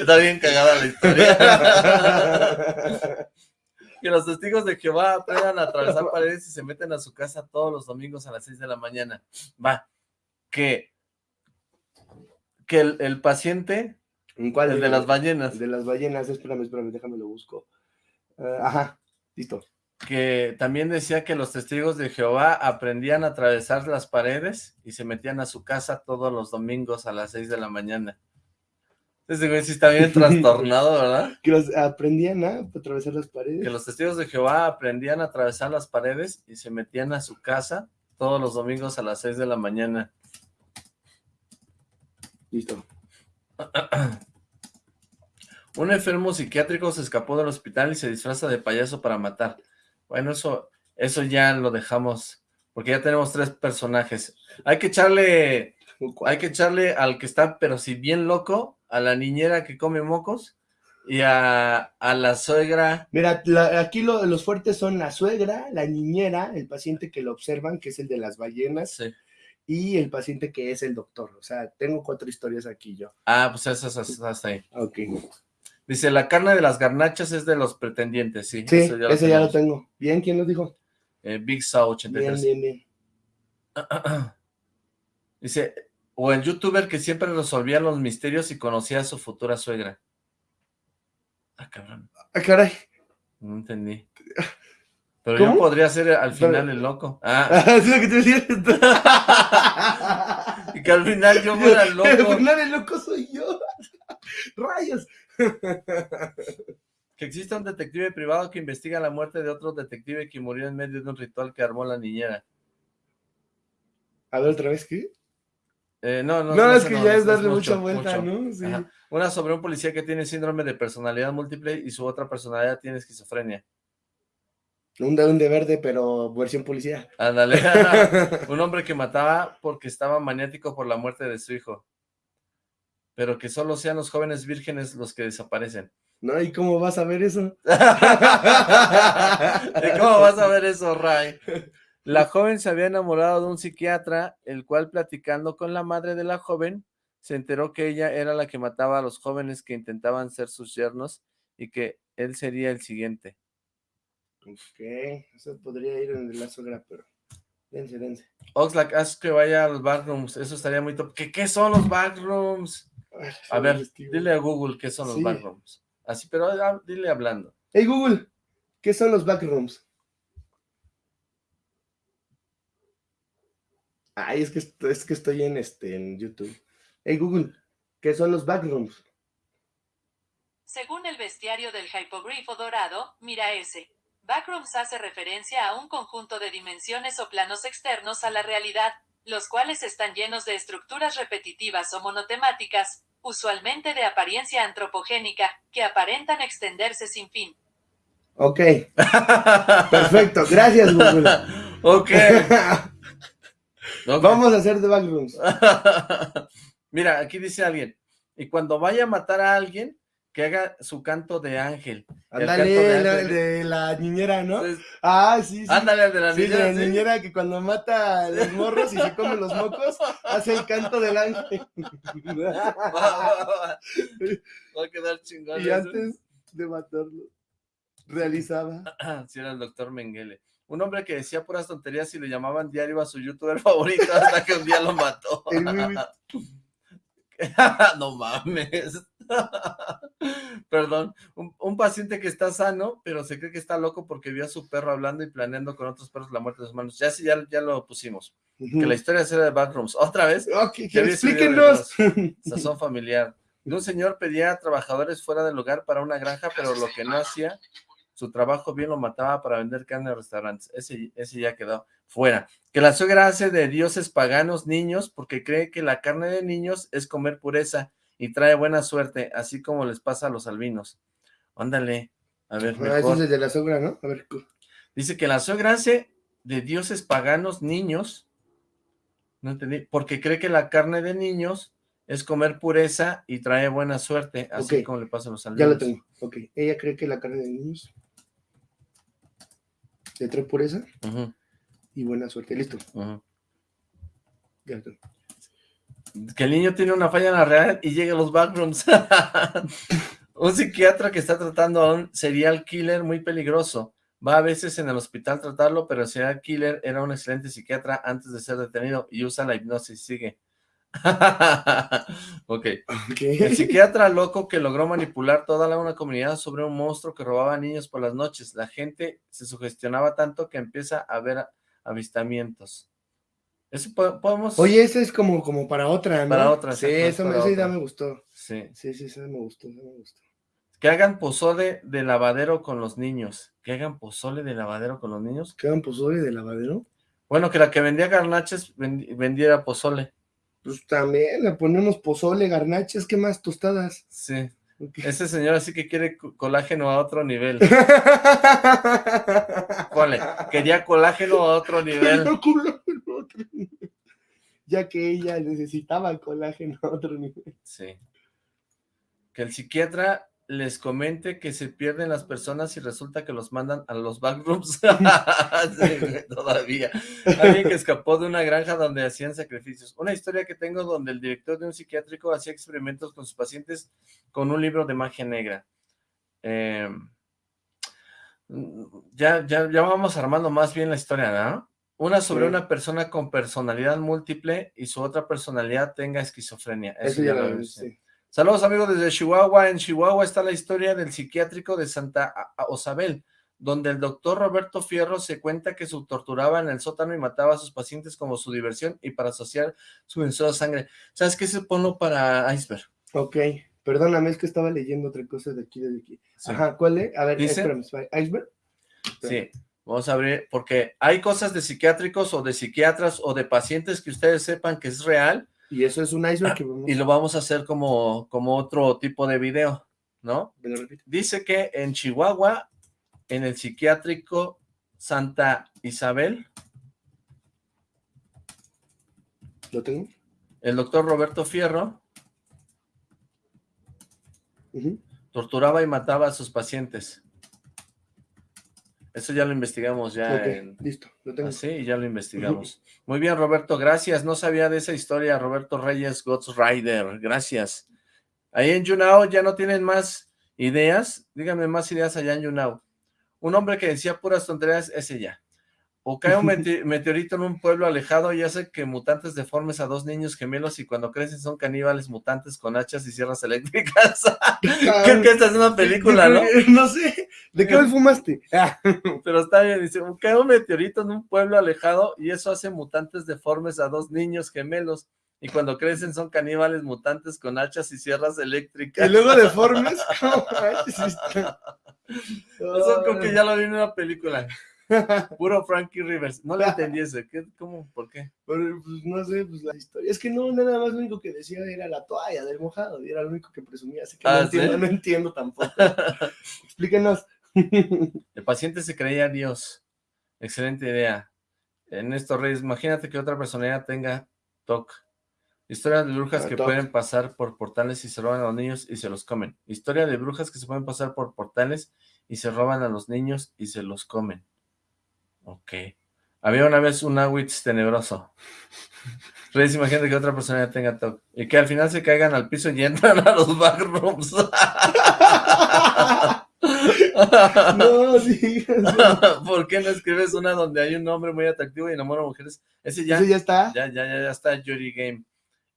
Está bien cagada la historia. que los testigos de Jehová aprendan a atravesar paredes y se meten a su casa todos los domingos a las 6 de la mañana. Va, que que el, paciente, ¿Cuál? El de las ballenas. de las ballenas, espérame, espérame, déjame lo busco. Eh, ajá, listo. Que también decía que los testigos de Jehová aprendían a atravesar las paredes y se metían a su casa todos los domingos a las 6 de la mañana. Ese güey sí está bien trastornado, ¿verdad? Que los aprendían a atravesar las paredes. Que los testigos de Jehová aprendían a atravesar las paredes y se metían a su casa todos los domingos a las 6 de la mañana. Listo. Un enfermo psiquiátrico se escapó del hospital y se disfraza de payaso para matar. Bueno, eso, eso ya lo dejamos, porque ya tenemos tres personajes. Hay que echarle, hay que echarle al que está, pero si bien loco, a la niñera que come mocos y a, la suegra. Mira, aquí los fuertes son la suegra, la niñera, el paciente que lo observan, que es el de las ballenas. Sí y el paciente que es el doctor. O sea, tengo cuatro historias aquí yo. Ah, pues esas hasta ahí. Ok. Dice, la carne de las garnachas es de los pretendientes, sí. Sí, ese ya lo tengo. Bien, ¿quién lo dijo? Eh, Big Saw 83. Bien, bien, bien. Dice, o el youtuber que siempre resolvía los misterios y conocía a su futura suegra. Ah, cabrón. Ah, caray. No entendí. Pero yo podría ser al final el loco. Ah. es lo que te decía. y que al final yo fuera el loco. Al final el loco soy yo. Rayos. que exista un detective privado que investiga la muerte de otro detective que murió en medio de un ritual que armó la niñera. A ver, otra vez, ¿qué? Eh, no, no, no, es que ya es darle mucha vuelta, ¿no? Sí. Una sobre un policía que tiene síndrome de personalidad múltiple y su otra personalidad tiene esquizofrenia. Un de verde, pero versión policía. Ándale. un hombre que mataba porque estaba maniático por la muerte de su hijo. Pero que solo sean los jóvenes vírgenes los que desaparecen. No, ¿y cómo vas a ver eso? ¿Y cómo vas a ver eso, Ray? La joven se había enamorado de un psiquiatra, el cual platicando con la madre de la joven, se enteró que ella era la que mataba a los jóvenes que intentaban ser sus yernos y que él sería el siguiente. Ok, eso podría ir en la sogra, pero dense, dense. Oxlack, haz que vaya a los backrooms, eso estaría muy top. ¿Qué, qué son los backrooms? a ver, dile a Google qué son los backrooms. Así, pero ah, dile hablando. Hey Google, ¿qué son los backrooms? Ay, es que, es que estoy en, este, en YouTube. Hey Google, ¿qué son los backrooms? Según el bestiario del hypogrifo dorado, mira ese. Backrooms hace referencia a un conjunto de dimensiones o planos externos a la realidad, los cuales están llenos de estructuras repetitivas o monotemáticas, usualmente de apariencia antropogénica, que aparentan extenderse sin fin. Ok. Perfecto. Gracias, Google. ok. Vamos a hacer de backrooms. Mira, aquí dice alguien, y cuando vaya a matar a alguien, que haga su canto de ángel. Ándale, el de, la niñera, ¿no? ah, sí, sí. Ándale, el de la niñera. De la niñera que cuando mata a los morros y se come los mocos, hace el canto del ángel. Va a quedar chingón. Y antes de matarlo, realizaba. sí, era el doctor Mengele. Un hombre que decía puras tonterías y lo llamaban diario a su youtuber favorito hasta que un día lo mató. no mames. Perdón, un, un paciente que está sano, pero se cree que está loco porque vio a su perro hablando y planeando con otros perros la muerte de sus manos. Ya sí, ya, ya lo pusimos. Que la historia será de Backrooms. ¿Otra vez? Ok, Ya vi ese video de explíquenos. Sazón familiar. Un señor pedía a trabajadores fuera del lugar para una granja, pero lo que no hacía, su trabajo bien lo mataba para vender carne a restaurantes. Ese, ese ya quedó fuera. Que la suegra hace de dioses paganos niños porque cree que la carne de niños es comer pureza y trae buena suerte, así como les pasa a los albinos. Ándale, a ver, Ah, mejor. es el de la sogra, ¿no? A ver, Dice que la suegra hace de dioses paganos niños, no entendí, porque cree que la carne de niños es comer pureza y trae buena suerte, así como le pasa a los ya albinos. lo tengo. Ok, ella cree que la carne de niños le trae pureza y buena suerte. Listo, ya. Que el niño tiene una falla en la realidad y llega a los backrooms. un psiquiatra que está tratando a un serial killer muy peligroso. Va a veces en el hospital a tratarlo, pero el serial killer era un excelente psiquiatra antes de ser detenido y usa la hipnosis. Sigue. ok. Ok. El psiquiatra loco que logró manipular toda la, una comunidad sobre un monstruo que robaba niños por las noches. La gente se sugestionaba tanto que empieza a ver avistamientos. Eso po- podemos... Oye, ese es como, como para otra, ¿no? Para otra, Sí, exacto, es esa, me- para esa idea otra. me gustó. Sí. Sí, sí, esa me gustó, esa me gustó. Que hagan pozole de lavadero con los niños. Que hagan pozole de lavadero con los niños. ¿Quedan pozole de lavadero? Bueno, que la que vendía garnaches vendi- vendiera pozole. Pues también le ponemos pozole, garnaches, ¿qué más? Tostadas. Sí. Ese señor así que quiere co- colágeno a otro nivel. Ponle, quería. Colágeno a otro nivel. Ya que ella necesitaba colágeno a otro nivel. Sí. Que el psiquiatra les comente que se pierden las personas y resulta que los mandan a los backrooms. Sí, todavía. Alguien que escapó de una granja donde hacían sacrificios. Una historia que tengo donde el director de un psiquiátrico hacía experimentos con sus pacientes con un libro de magia negra. Eh, ya, ya, ya vamos armando más bien la historia, ¿no? Una sobre Sí. una persona con personalidad múltiple y su otra personalidad tenga esquizofrenia. Eso ya lo lo vi, sí. Saludos amigos desde Chihuahua. En Chihuahua está la historia del psiquiátrico de Santa Osabel, donde el doctor Roberto Fierro se cuenta que se torturaba en el sótano y mataba a sus pacientes como su diversión y para asociar su vencida sangre. ¿Sabes qué? Ese ponlo para iceberg. Ok, perdóname, es que estaba leyendo otra cosa de aquí, de aquí. Sí. Ajá, ¿cuál es? A ver, Dice- espérame, espérame, ¿Iceberg? Sí, vamos a abrir, porque hay cosas de psiquiátricos o de psiquiatras o de pacientes que ustedes sepan que es real Y eso es un iceberg que vamos y lo vamos a hacer como, como otro tipo de video, ¿no? Dice que en Chihuahua, en el psiquiátrico Santa Isabel, ¿Lo tengo? el doctor Roberto Fierro torturaba y mataba a sus pacientes. Eso ya lo investigamos ya en... listo, lo tengo. Sí, ya lo investigamos. Muy bien, Roberto, gracias. No sabía de esa historia, Roberto Reyes, Ghost Rider, gracias. Ahí en Yunao ya no tienen más ideas. Díganme más ideas allá en Yunao. Un hombre que decía puras tonterías, ese ya. O cae un mete- meteorito en un pueblo alejado y hace que mutantes deformes a dos niños gemelos y cuando crecen son caníbales mutantes con hachas y sierras eléctricas. Creo que esta es una película, ¿no? No sé, ¿de qué me fumaste? Ah, Pero está bien, dice, cae un meteorito en un pueblo alejado y eso hace mutantes deformes a dos niños gemelos. Y cuando crecen son caníbales mutantes con hachas y sierras eléctricas. y luego deformes. ¿cómo? Eso creo que ya lo vi en una película. Puro Frankie Rivers. No le entendí ese. ¿Qué, ¿Cómo? ¿Por qué? Pero, pues, no sé, pues la historia. Es que no, nada más lo único que decía era la toalla del mojado, y era lo único que presumía, así que Ah, no no entiendo tampoco. Explíquenos. El paciente se creía Dios. Excelente idea. Ernesto Reyes, imagínate que otra personalidad tenga TOC. Historia de brujas Ah, que TOC. pueden pasar por portales y se roban a los niños y se los comen. Historia de brujas que se pueden pasar por portales y se roban a los niños y se los comen. Ok. Había una vez un Awitz tenebroso. Reyes, imagínate que otra persona tenga TOC. Y que al final se caigan al piso y entran a los backrooms. No, sí. ¿Por qué no escribes una donde hay un hombre muy atractivo y enamora a mujeres? Ese ya, ¿Eso ya está? ya, ya, ya, ya está Yuri Game.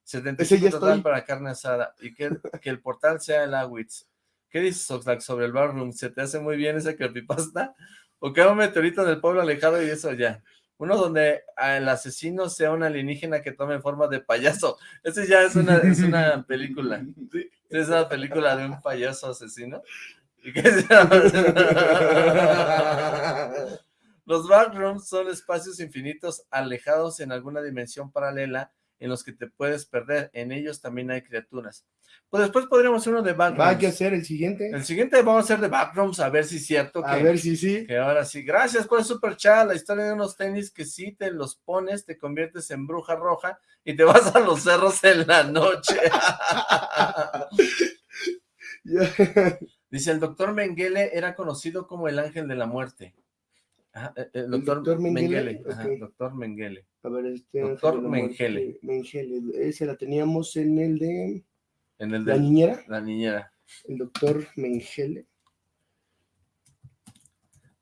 75 total para carne asada. Y que, que el portal sea el Awitz. ¿Qué dices, Oxlack, sobre el barroom? ¿Se te hace muy bien esa creepypasta? ¿O queda un meteorito del pueblo alejado y eso ya? Uno donde el asesino sea un alienígena que tome forma de payaso. Ese ya es una, es una película. Sí. Es una película de un payaso asesino. Los backrooms son espacios infinitos alejados en alguna dimensión paralela en los que te puedes perder. En ellos también hay criaturas. Pues después podríamos hacer uno de backrooms. Va a ser el siguiente. El siguiente vamos a hacer de backrooms, a ver si es cierto. Que, a ver si sí. Que ahora sí. Gracias por el super chat. La historia de unos tenis que si te los pones, te conviertes en bruja roja y te vas a los cerros en la noche. Dice, el doctor Mengele era conocido como el ángel de la muerte. Eh, el, doctor, Mengele. doctor Mengele. A ver, este doctor Mengele. Mengele. Ese la teníamos en el de... En el de... ¿La niñera? La niñera. El doctor Mengele.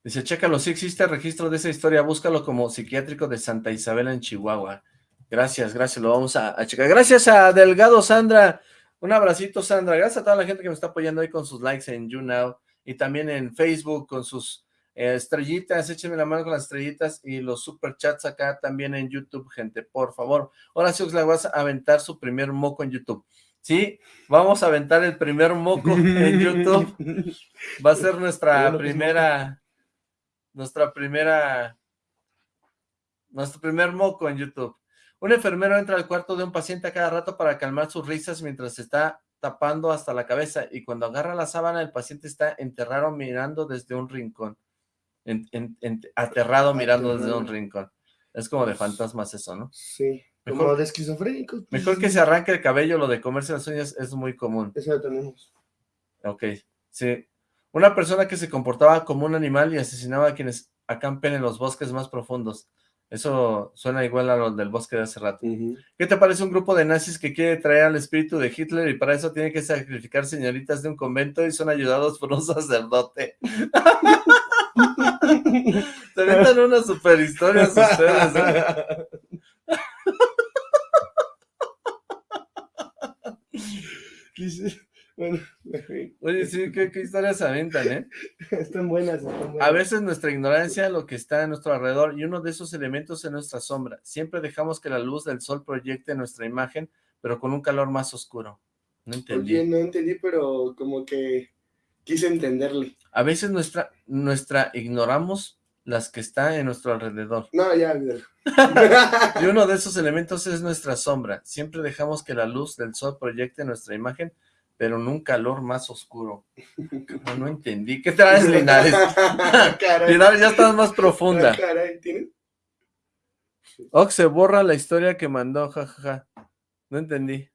Dice, chécalo, si existe registro de esa historia, búscalo como psiquiátrico de Santa Isabel en Chihuahua. Gracias, gracias, lo vamos a, a checar. Gracias a Delgado Sandra un abracito, Sandra. Gracias a toda la gente que me está apoyando ahí con sus likes en YouNow y también en Facebook con sus eh, estrellitas. Échenme la mano con las estrellitas y los super chats acá también en YouTube, gente, por favor. Ahora sí, Oxlack, vas a aventar su primer moco en YouTube. Sí, vamos a aventar el primer moco en YouTube. Va a ser nuestra primera, nuestra primera, nuestro primer moco en YouTube. Un enfermero entra al cuarto de un paciente a cada rato para calmar sus risas mientras se está tapando hasta la cabeza y cuando agarra la sábana el paciente está enterrado mirando desde un rincón. Aterrado mirando desde un rincón. Es como de fantasmas eso, ¿no? Sí, como de esquizofrénicos. Pues, mejor que se arranque el cabello, lo de comerse las uñas es muy común. Eso lo tenemos. Ok, sí. Una persona que se comportaba como un animal y asesinaba a quienes acampen en los bosques más profundos. Eso suena igual a lo del bosque de hace rato. ¿Qué te parece un grupo de nazis que quiere traer al espíritu de Hitler y para eso tiene que sacrificar señoritas de un convento y son ayudados por un sacerdote? Se metan unas super historias ustedes. ¿eh? Bueno, Oye, sí, ¿qué, historias se aventan, ¿eh? Están buenas, están buenas. A veces nuestra ignorancia lo que está a nuestro alrededor y uno de esos elementos es nuestra sombra. Siempre dejamos que la luz del sol proyecte nuestra imagen, pero con un calor más oscuro. No entendí. Oye, no entendí, pero como que quise entenderle. A veces nuestra, nuestra ignoramos las que está en nuestro alrededor. No, ya, y uno de esos elementos es nuestra sombra. Siempre dejamos que la luz del sol proyecte nuestra imagen, pero en un calor más oscuro. No, entendí. ¿Qué traes, Linares? Linares, ya estás más profunda. Ah, caray, ¿tienes? Ox se borra la historia que mandó, jajaja. No entendí.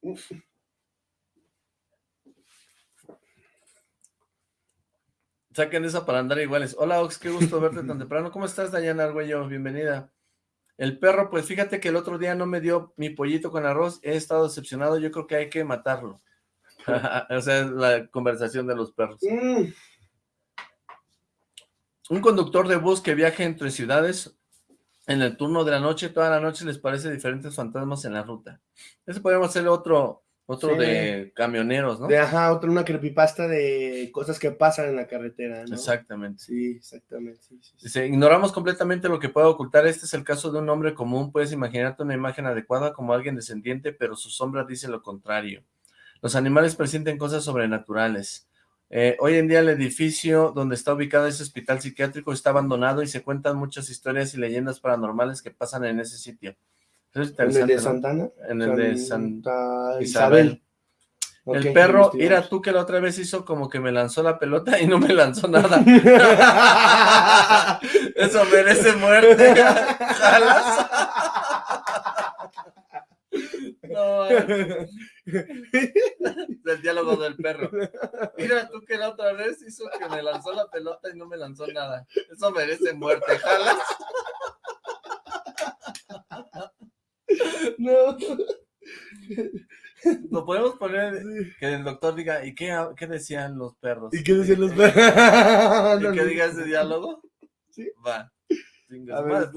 Saquen esa para andar iguales. Hola, Ox, qué gusto verte tan temprano. ¿Cómo estás, Dayana Argüello? Bienvenida. El perro, pues fíjate que el otro día no me dio mi pollito con arroz. He estado decepcionado. Yo creo que hay que matarlo. o sea, es la conversación de los perros. Mm. Un conductor de bus que viaja entre ciudades en el turno de la noche, toda la noche les parece diferentes fantasmas en la ruta. Ese podríamos hacer otro, otro de camioneros, ¿no? De, ajá, otro, una creepypasta de cosas que pasan en la carretera, ¿no? Exactamente. Sí, exactamente. ignoramos completamente lo que puede ocultar. Este es el caso de un hombre común. Puedes imaginarte una imagen adecuada como alguien descendiente, pero su sombra dice lo contrario. Los animales presienten cosas sobrenaturales. Eh, hoy en día el edificio donde está ubicado ese hospital psiquiátrico está abandonado y se cuentan muchas historias y leyendas paranormales que pasan en ese sitio. ¿En el de Santana? En el de Santa Isabel. el perro, mira tú que la otra vez hizo como que me lanzó la pelota y no me lanzó nada. Eso merece muerte. ¿Jalas? No, del diálogo del perro. Mira tú que la otra vez hizo que me lanzó la pelota y no me lanzó nada. Eso merece muerte. ¿Jalas? No. Lo podemos poner que el doctor diga, ¿y qué, qué decían los perros? ¿Y qué decían los perros? ¿Y que diga ese diálogo? Sí. Va. A ver.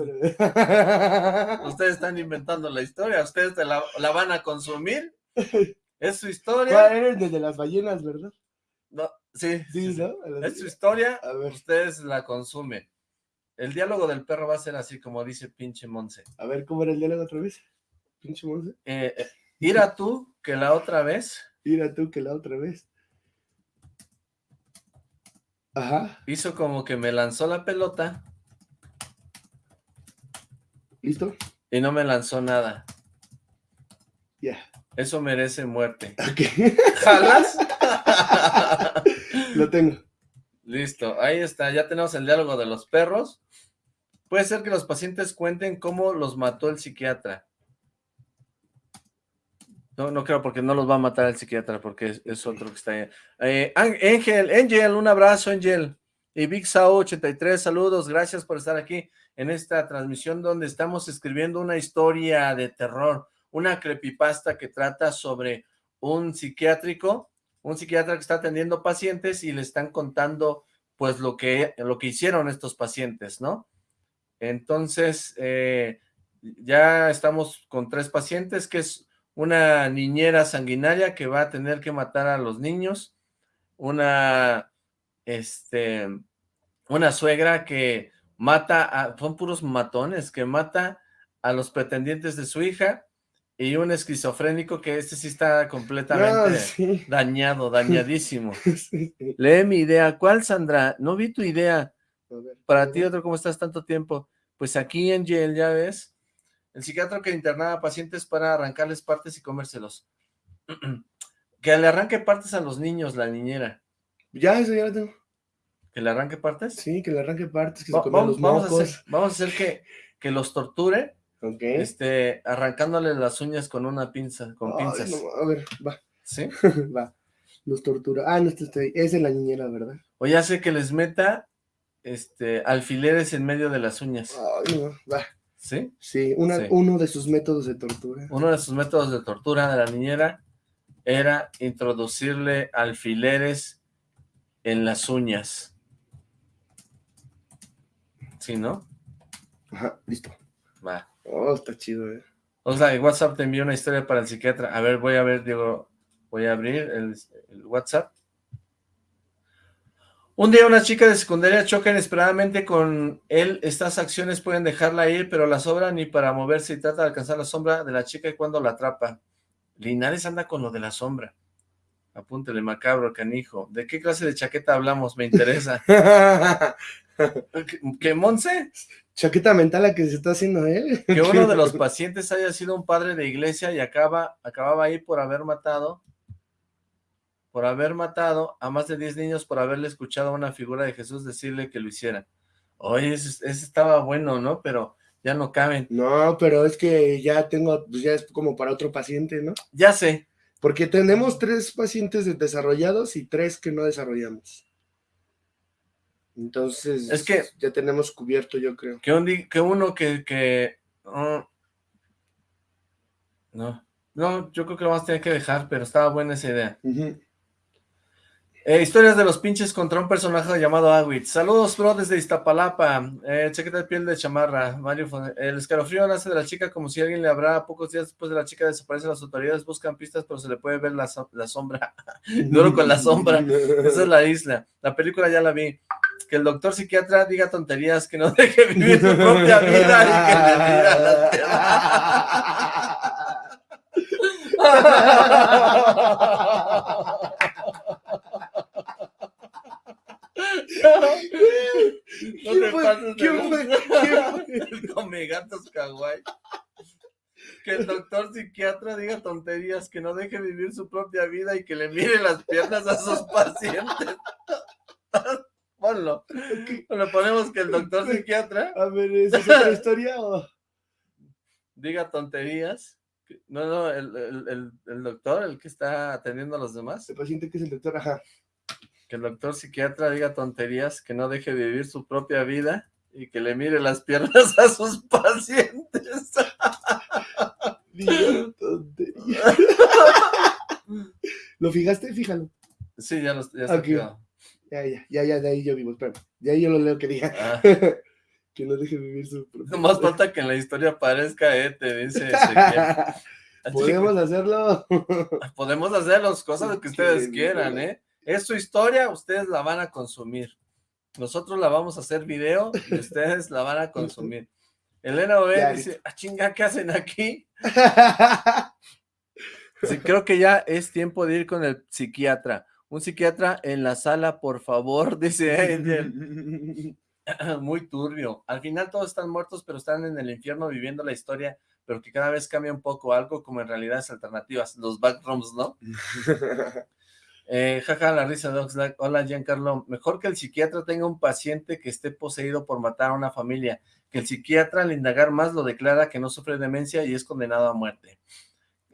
Ustedes están inventando la historia, ustedes te la, la van a consumir. Es su ¿Cuál historia. era el de las ballenas, verdad? No, sí, Sí. ¿no? Es su historia, A ver, ustedes la consumen. El diálogo del perro va a ser así como dice pinche Monse. a ver, ¿cómo era el diálogo otra vez? Pinche Monse. Eh, eh, ir a tú, que la otra vez Mira tú que la otra vez. Ajá, hizo como que me lanzó la pelota ¿listo? y no me lanzó nada. Ya. Eso merece muerte. Ok, ¿Jalas? lo tengo. Listo, ahí está, ya tenemos el diálogo de los perros. Puede ser que los pacientes cuenten cómo los mató el psiquiatra. No, no creo porque no los va a matar el psiquiatra porque es, es otro que está ahí. Eh, Ángel, Angel, un abrazo, Angel. Y Big Sao 83, saludos, gracias por estar aquí en esta transmisión donde estamos escribiendo una historia de terror, una creepypasta que trata sobre un psiquiátrico, un psiquiatra que está atendiendo pacientes y le están contando pues lo que, lo que hicieron estos pacientes, ¿no? Entonces, eh, ya estamos con tres pacientes, que es una niñera sanguinaria que va a tener que matar a los niños, una, este, una suegra que mata, a, son puros matones, que mata a los pretendientes de su hija, y un esquizofrénico que este sí está completamente No, sí. dañado, dañadísimo. sí, sí. Lee mi idea. ¿Cuál, Sandra? No vi tu idea. A ver, Para a ti, otro, ¿cómo estás tanto tiempo? Pues aquí en Yale, ya ves, el psiquiatra que internaba pacientes para arrancarles partes y comérselos. que le arranque partes a los niños, la niñera. Ya, eso ya lo tengo. ¿Que le arranque partes? Sí, que le arranque partes, que se coman vamos, los vamos a mocos. hacer, vamos a hacer que, que los torture, Ok. este, arrancándole las uñas con una pinza, con Ay, pinzas. no, a ver, va, ¿Sí? va. Los tortura. Ah, no, este ahí. Es de la niñera, ¿verdad? O ya sé que les meta este, alfileres en medio de las uñas. Ay, no, va. ¿Sí? Sí, una, Sí. uno de sus métodos de tortura. Uno de sus métodos de tortura de la niñera era introducirle alfileres en las uñas. ¿Sí, no? Ajá, listo. Va. Oh, está chido, eh. O sea, en WhatsApp te envió una historia para el psiquiatra. A ver, voy a ver, Diego, voy a abrir el, el WhatsApp. Un día una chica de secundaria choca inesperadamente con él. Estas acciones pueden dejarla ir, pero la sobra ni para moverse y trata de alcanzar la sombra de la chica y cuando la atrapa. Linares anda con lo de la sombra. Apúntele, macabro, canijo. ¿De qué clase de chaqueta hablamos? Me interesa. ¿Que, que Monse? Chaqueta mental la que se está haciendo él. que uno de los pacientes haya sido un padre de iglesia y acaba, acababa ahí por haber matado, por haber matado a más de 10 niños por haberle escuchado a una figura de Jesús decirle que lo hiciera. Oye, ese, ese estaba bueno, ¿no? Pero ya no caben. No, pero es que ya tengo, pues ya es como para otro paciente, ¿no? Ya sé, Porque tenemos tres pacientes de- desarrollados y tres que no desarrollamos. Entonces, Es que- ya tenemos cubierto, yo creo. que, un que uno que... que oh, no, no, yo creo que lo vamos a tener que dejar, pero estaba buena esa idea. Eh, historias de los pinches contra un personaje llamado Agüit. Saludos, bro, desde Iztapalapa. Eh, chaqueta de piel de chamarra. Mario, Fon- el escalofrío nace de la chica como si alguien le habrá. Pocos días después de la chica desaparece, las autoridades buscan pistas, pero se le puede ver la, so- la sombra. Duro con la sombra. Esa es la isla. La película ya la vi. Que el doctor psiquiatra diga tonterías, que no deje vivir su propia vida y que le las No ¿Quién te pases de ¿Quién fue? lanza. ¿Quién fue? Come gatos kawaii. Que el doctor psiquiatra diga tonterías, que no deje vivir su propia vida y que le mire las piernas a sus pacientes. Ponlo. Le ponemos que el doctor psiquiatra A ver, ¿esa es otra historia o...? diga tonterías. No, no, el, el- el- el doctor, el que está atendiendo a los demás, El paciente que es el doctor, ajá. que el doctor psiquiatra diga tonterías, que no deje vivir su propia vida y que le mire las piernas a sus pacientes. Diga tontería. ¿Lo fijaste? Fíjalo. Sí, ya, los, ya está Ok. quedado. Ya, ya, ya, ya, de ahí yo vivo, espera. De ahí yo lo leo que diga. Ah, Que no deje vivir su propia No más falta que en la historia aparezca, eh, te dice Ezequiel. Podemos hacerlo. podemos hacer las cosas que ustedes quieran. ¿eh? Es su historia, ustedes la van a consumir. Nosotros la vamos a hacer video y ustedes la van a consumir. Elena Ya, dice, ah, chinga, ¿qué hacen aquí? Sí, creo que ya es tiempo de ir con el psiquiatra. Un psiquiatra en la sala, por favor, dice Angel. Muy turbio. Al final todos están muertos, pero están en el infierno viviendo la historia, pero que cada vez cambia un poco algo como en realidades alternativas. Los backrooms, ¿no? Eh, jaja, la risa de Oxlack. Hola, Giancarlo. Mejor que el psiquiatra tenga un paciente que esté poseído por matar a una familia, que el psiquiatra al indagar más lo declara que no sufre demencia y es condenado a muerte.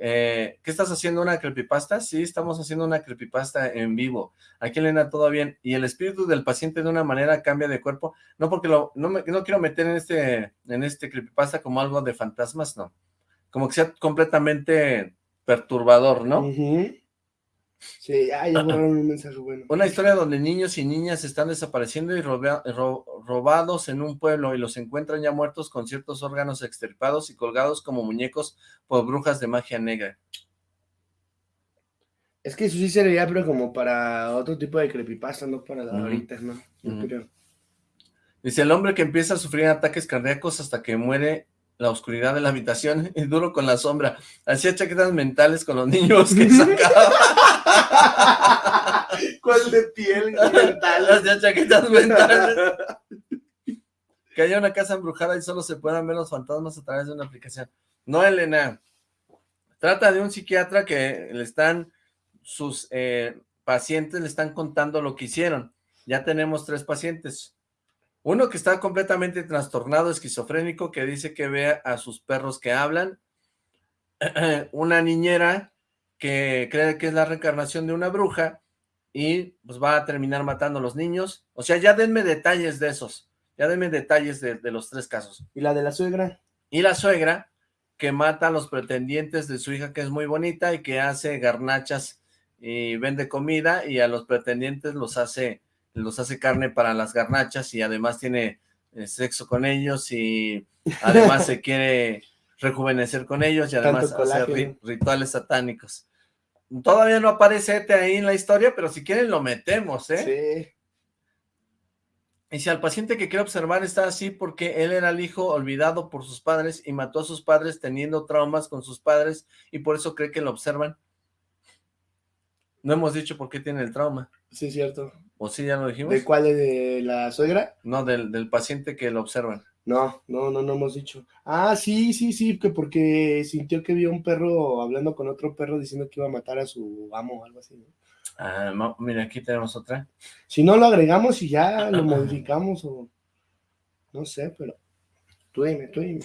Eh, ¿Qué estás haciendo? ¿Una creepypasta? Sí, estamos haciendo una creepypasta en vivo. Aquí, Elena, todo bien. ¿Y el espíritu del paciente de una manera cambia de cuerpo? No, porque lo, no, me, quiero meter en este, en este creepypasta como algo de fantasmas, no. Como que sea completamente perturbador, ¿no? Sí, ya borraron un mensaje bueno. Una historia donde niños y niñas están desapareciendo y ro- robados en un pueblo y los encuentran ya muertos con ciertos órganos extirpados y colgados como muñecos por brujas de magia negra. Es que eso sí sería, pero como para otro tipo de creepypasta, no para la Ujú. ahorita, ¿no? Yo creo. Dice, el hombre que empieza a sufrir ataques cardíacos hasta que muere la oscuridad de la habitación y duro con la sombra. Hacía chaquetas mentales con los niños que sacaba. ¿Cuál de piel mental? Hacía chaquetas mentales. Que haya una casa embrujada y solo se puedan ver los fantasmas a través de una aplicación. No, Elena. Trata de un psiquiatra que le están, sus eh, pacientes le están contando lo que hicieron. Ya tenemos tres pacientes. Uno que está completamente trastornado, esquizofrénico, que dice que ve a sus perros que hablan. Una niñera que cree que es la reencarnación de una bruja y pues va a terminar matando a los niños. O sea, ya denme detalles de esos. Ya denme detalles de, de los tres casos. ¿Y la de la suegra? Y la suegra que mata a los pretendientes de su hija que es muy bonita y que hace garnachas y vende comida y a los pretendientes los hace los hace carne para las garnachas y además tiene eh, sexo con ellos y además se quiere rejuvenecer con ellos y además hacer ri- rituales satánicos. Todavía no aparece este ahí en la historia, pero si quieren lo metemos, ¿eh? Sí. Y si al paciente que quiere observar está así porque él era el hijo olvidado por sus padres y mató a sus padres teniendo traumas con sus padres y por eso cree que lo observan. No hemos dicho por qué tiene el trauma. Sí, es cierto. ¿O sí ya lo dijimos? ¿De cuál? ¿De la suegra? No, del, del paciente que lo observan. No, no, no, no hemos dicho. Ah, sí, sí, sí, que porque sintió que vio un perro hablando con otro perro diciendo que iba a matar a su amo o algo así. ¿no? Ah, mira, aquí tenemos otra. Si no lo agregamos y ya lo modificamos o no sé, pero tú dime, tú dime.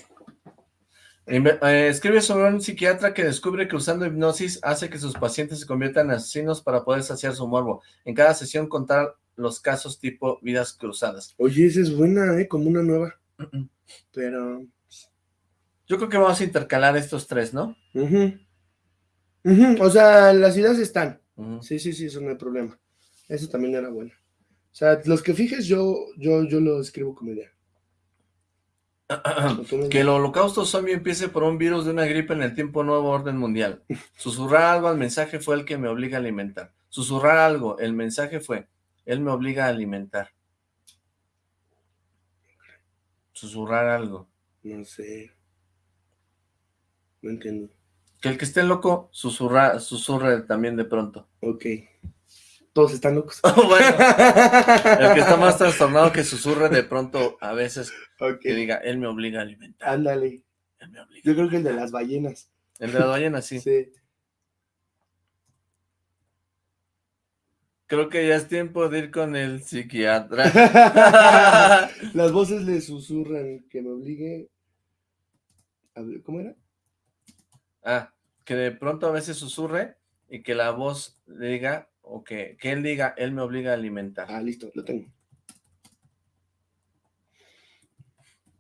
Eh, escribe sobre un psiquiatra que descubre que usando hipnosis hace que sus pacientes se conviertan en asesinos para poder saciar su morbo. En cada sesión contar los casos tipo vidas cruzadas. Oye, esa es buena, ¿eh? Como una nueva. Pero... Yo creo que vamos a intercalar estos tres, ¿no? O sea, las ideas están. Sí, sí, sí, eso no hay problema. Eso también era bueno. O sea, los que fijes yo, yo, yo lo escribo como idea. Que el holocausto zombie empiece por un virus de una gripe en el tiempo nuevo orden mundial. Susurrar algo al mensaje fue el que me obliga a alimentar. Susurrar algo, el mensaje fue, él me obliga a alimentar. Susurrar algo. No sé. No entiendo. Que el que esté loco, susurra, susurre también de pronto. Ok. Todos están locos. bueno, el que está más trastornado que susurre de pronto a veces Ok. que diga, él me obliga a alimentar. Ándale. Él me obliga. Yo creo que el de las ballenas. El de la ballena, sí. Sí. Creo que ya es tiempo de ir con el psiquiatra. Las voces le susurran que me obligue. a ¿Cómo era? Ah, que de pronto a veces susurre y que la voz le diga, o que, que él diga, él me obliga a alimentar. Ah, listo, lo tengo.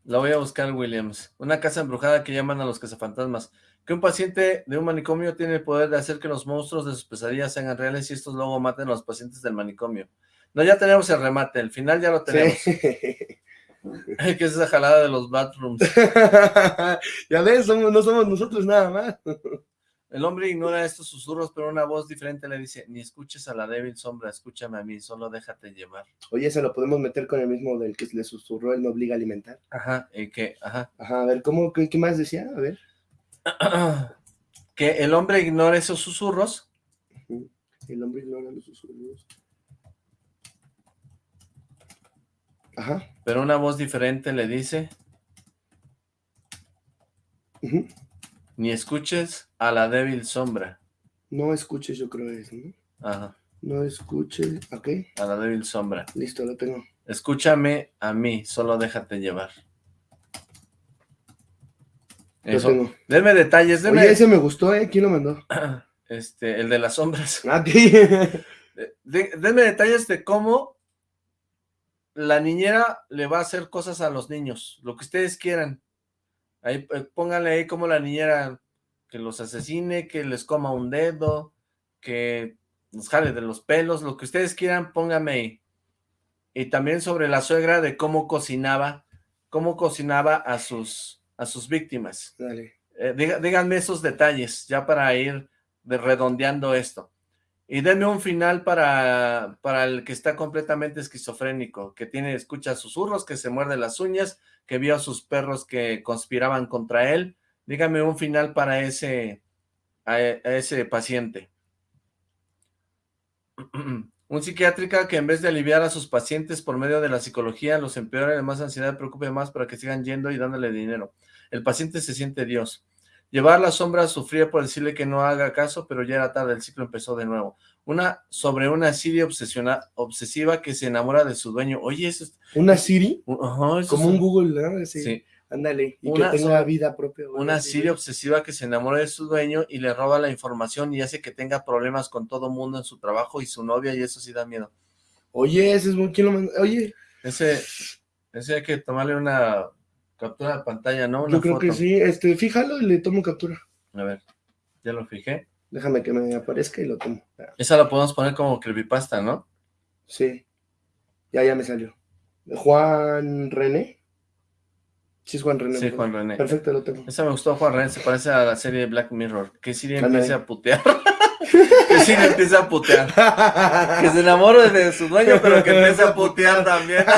La voy a buscar, Williams. Una casa embrujada que llaman a los cazafantasmas. Que un paciente de un manicomio tiene el poder de hacer que los monstruos de sus pesadillas sean reales y estos luego maten a los pacientes del manicomio. No, ya tenemos el remate, el final ya lo tenemos. Sí. ¿Qué es esa jalada de los bathrooms? ya ves, somos, no somos nosotros nada más. El hombre ignora estos susurros, pero una voz diferente le dice, ni escuches a la débil sombra, escúchame a mí, solo déjate llevar. Oye, se lo podemos meter con el mismo del que le susurró, él me obliga a alimentar. Ajá, y que, ajá. Ajá, a ver, ¿cómo, qué, qué más decía? A ver. que el hombre ignora esos susurros. El hombre ignora los susurros. Ajá. Pero una voz diferente le dice, ujú. ni escuches a la débil sombra. No escuches, yo creo es, ¿no? Ajá, No escuches, ok, a la débil sombra. listo, lo tengo. Escúchame a mí, solo déjate llevar. Eso. tengo. Denme detalles, denme... Oye, ese me gustó, ¿eh? ¿Quién lo mandó? Este, el de las sombras. Ah, sí. De- de- denme detalles de cómo la niñera le va a hacer cosas a los niños, lo que ustedes quieran. Ahí, eh, pónganle ahí como la niñera que los asesine, que les coma un dedo, que los jale de los pelos, lo que ustedes quieran, pónganme ahí. Y también sobre la suegra de cómo cocinaba, cómo cocinaba a sus, a sus víctimas. Dale. Eh, díganme esos detalles, ya para ir de redondeando esto. Y denme un final para, para el que está completamente esquizofrénico, que tiene, escucha susurros, que se muerde las uñas, que vio a sus perros que conspiraban contra él. Dígame un final para ese, a, a ese paciente. Un psiquiátrica que en vez de aliviar a sus pacientes por medio de la psicología, los empeora de más ansiedad, preocupe más para que sigan yendo y dándole dinero. El paciente se siente Dios. Llevar la sombra sufría por decirle que no haga caso, pero ya era tarde, el ciclo empezó de nuevo. Una sobre una Siria obsesiona, obsesiva que se enamora de su dueño. Oye, eso es... ¿Una Siri? eso Como es un Google. Sí. Sí, Ándale. Y Una que tenga vida propia. una güey. obsesiva que se enamora de su dueño y le roba la información y hace que tenga problemas con todo mundo en su trabajo y su novia y eso sí da miedo. Oye, ese es muy... ¿Quién lo? Oye, Ese, ese hay que tomarle una captura de pantalla, ¿no? Una yo creo que sí. Este, fíjalo y le tomo captura. A ver, ya lo fijé. Déjame que me aparezca y lo tomo. Esa la podemos poner como creepypasta, ¿no? Sí. Ya, ya me salió. Juan René. Sí, es Juan René. Sí. Juan René. Perfecto, lo tengo. Esa me gustó, Juan René, se parece a la serie de Black Mirror. Que Siri empiece a putear. que Siri empiece a putear. Que se enamore de su dueño, pero que empiece a putear también.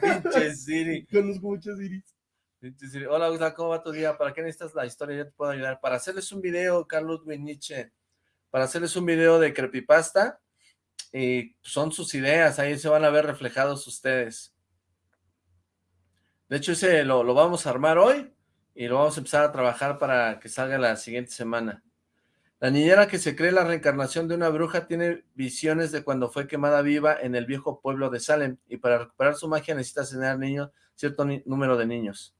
Pinche Siri. Conozco muchas Iris. Pinche Siri. Hola, Gustavo, ¿cómo va tu día? ¿Para qué necesitas la historia? Yo te puedo ayudar. Para hacerles un video, Carlos Nietzsche, para hacerles un video de creepypasta, y son sus ideas, ahí se van a ver reflejados ustedes. De hecho, ese lo, lo vamos a armar hoy y lo vamos a empezar a trabajar para que salga la siguiente semana. La niñera que se cree la reencarnación de una bruja tiene visiones de cuando fue quemada viva en el viejo pueblo de Salem y para recuperar su magia necesita tener niños, cierto ni- número de niños.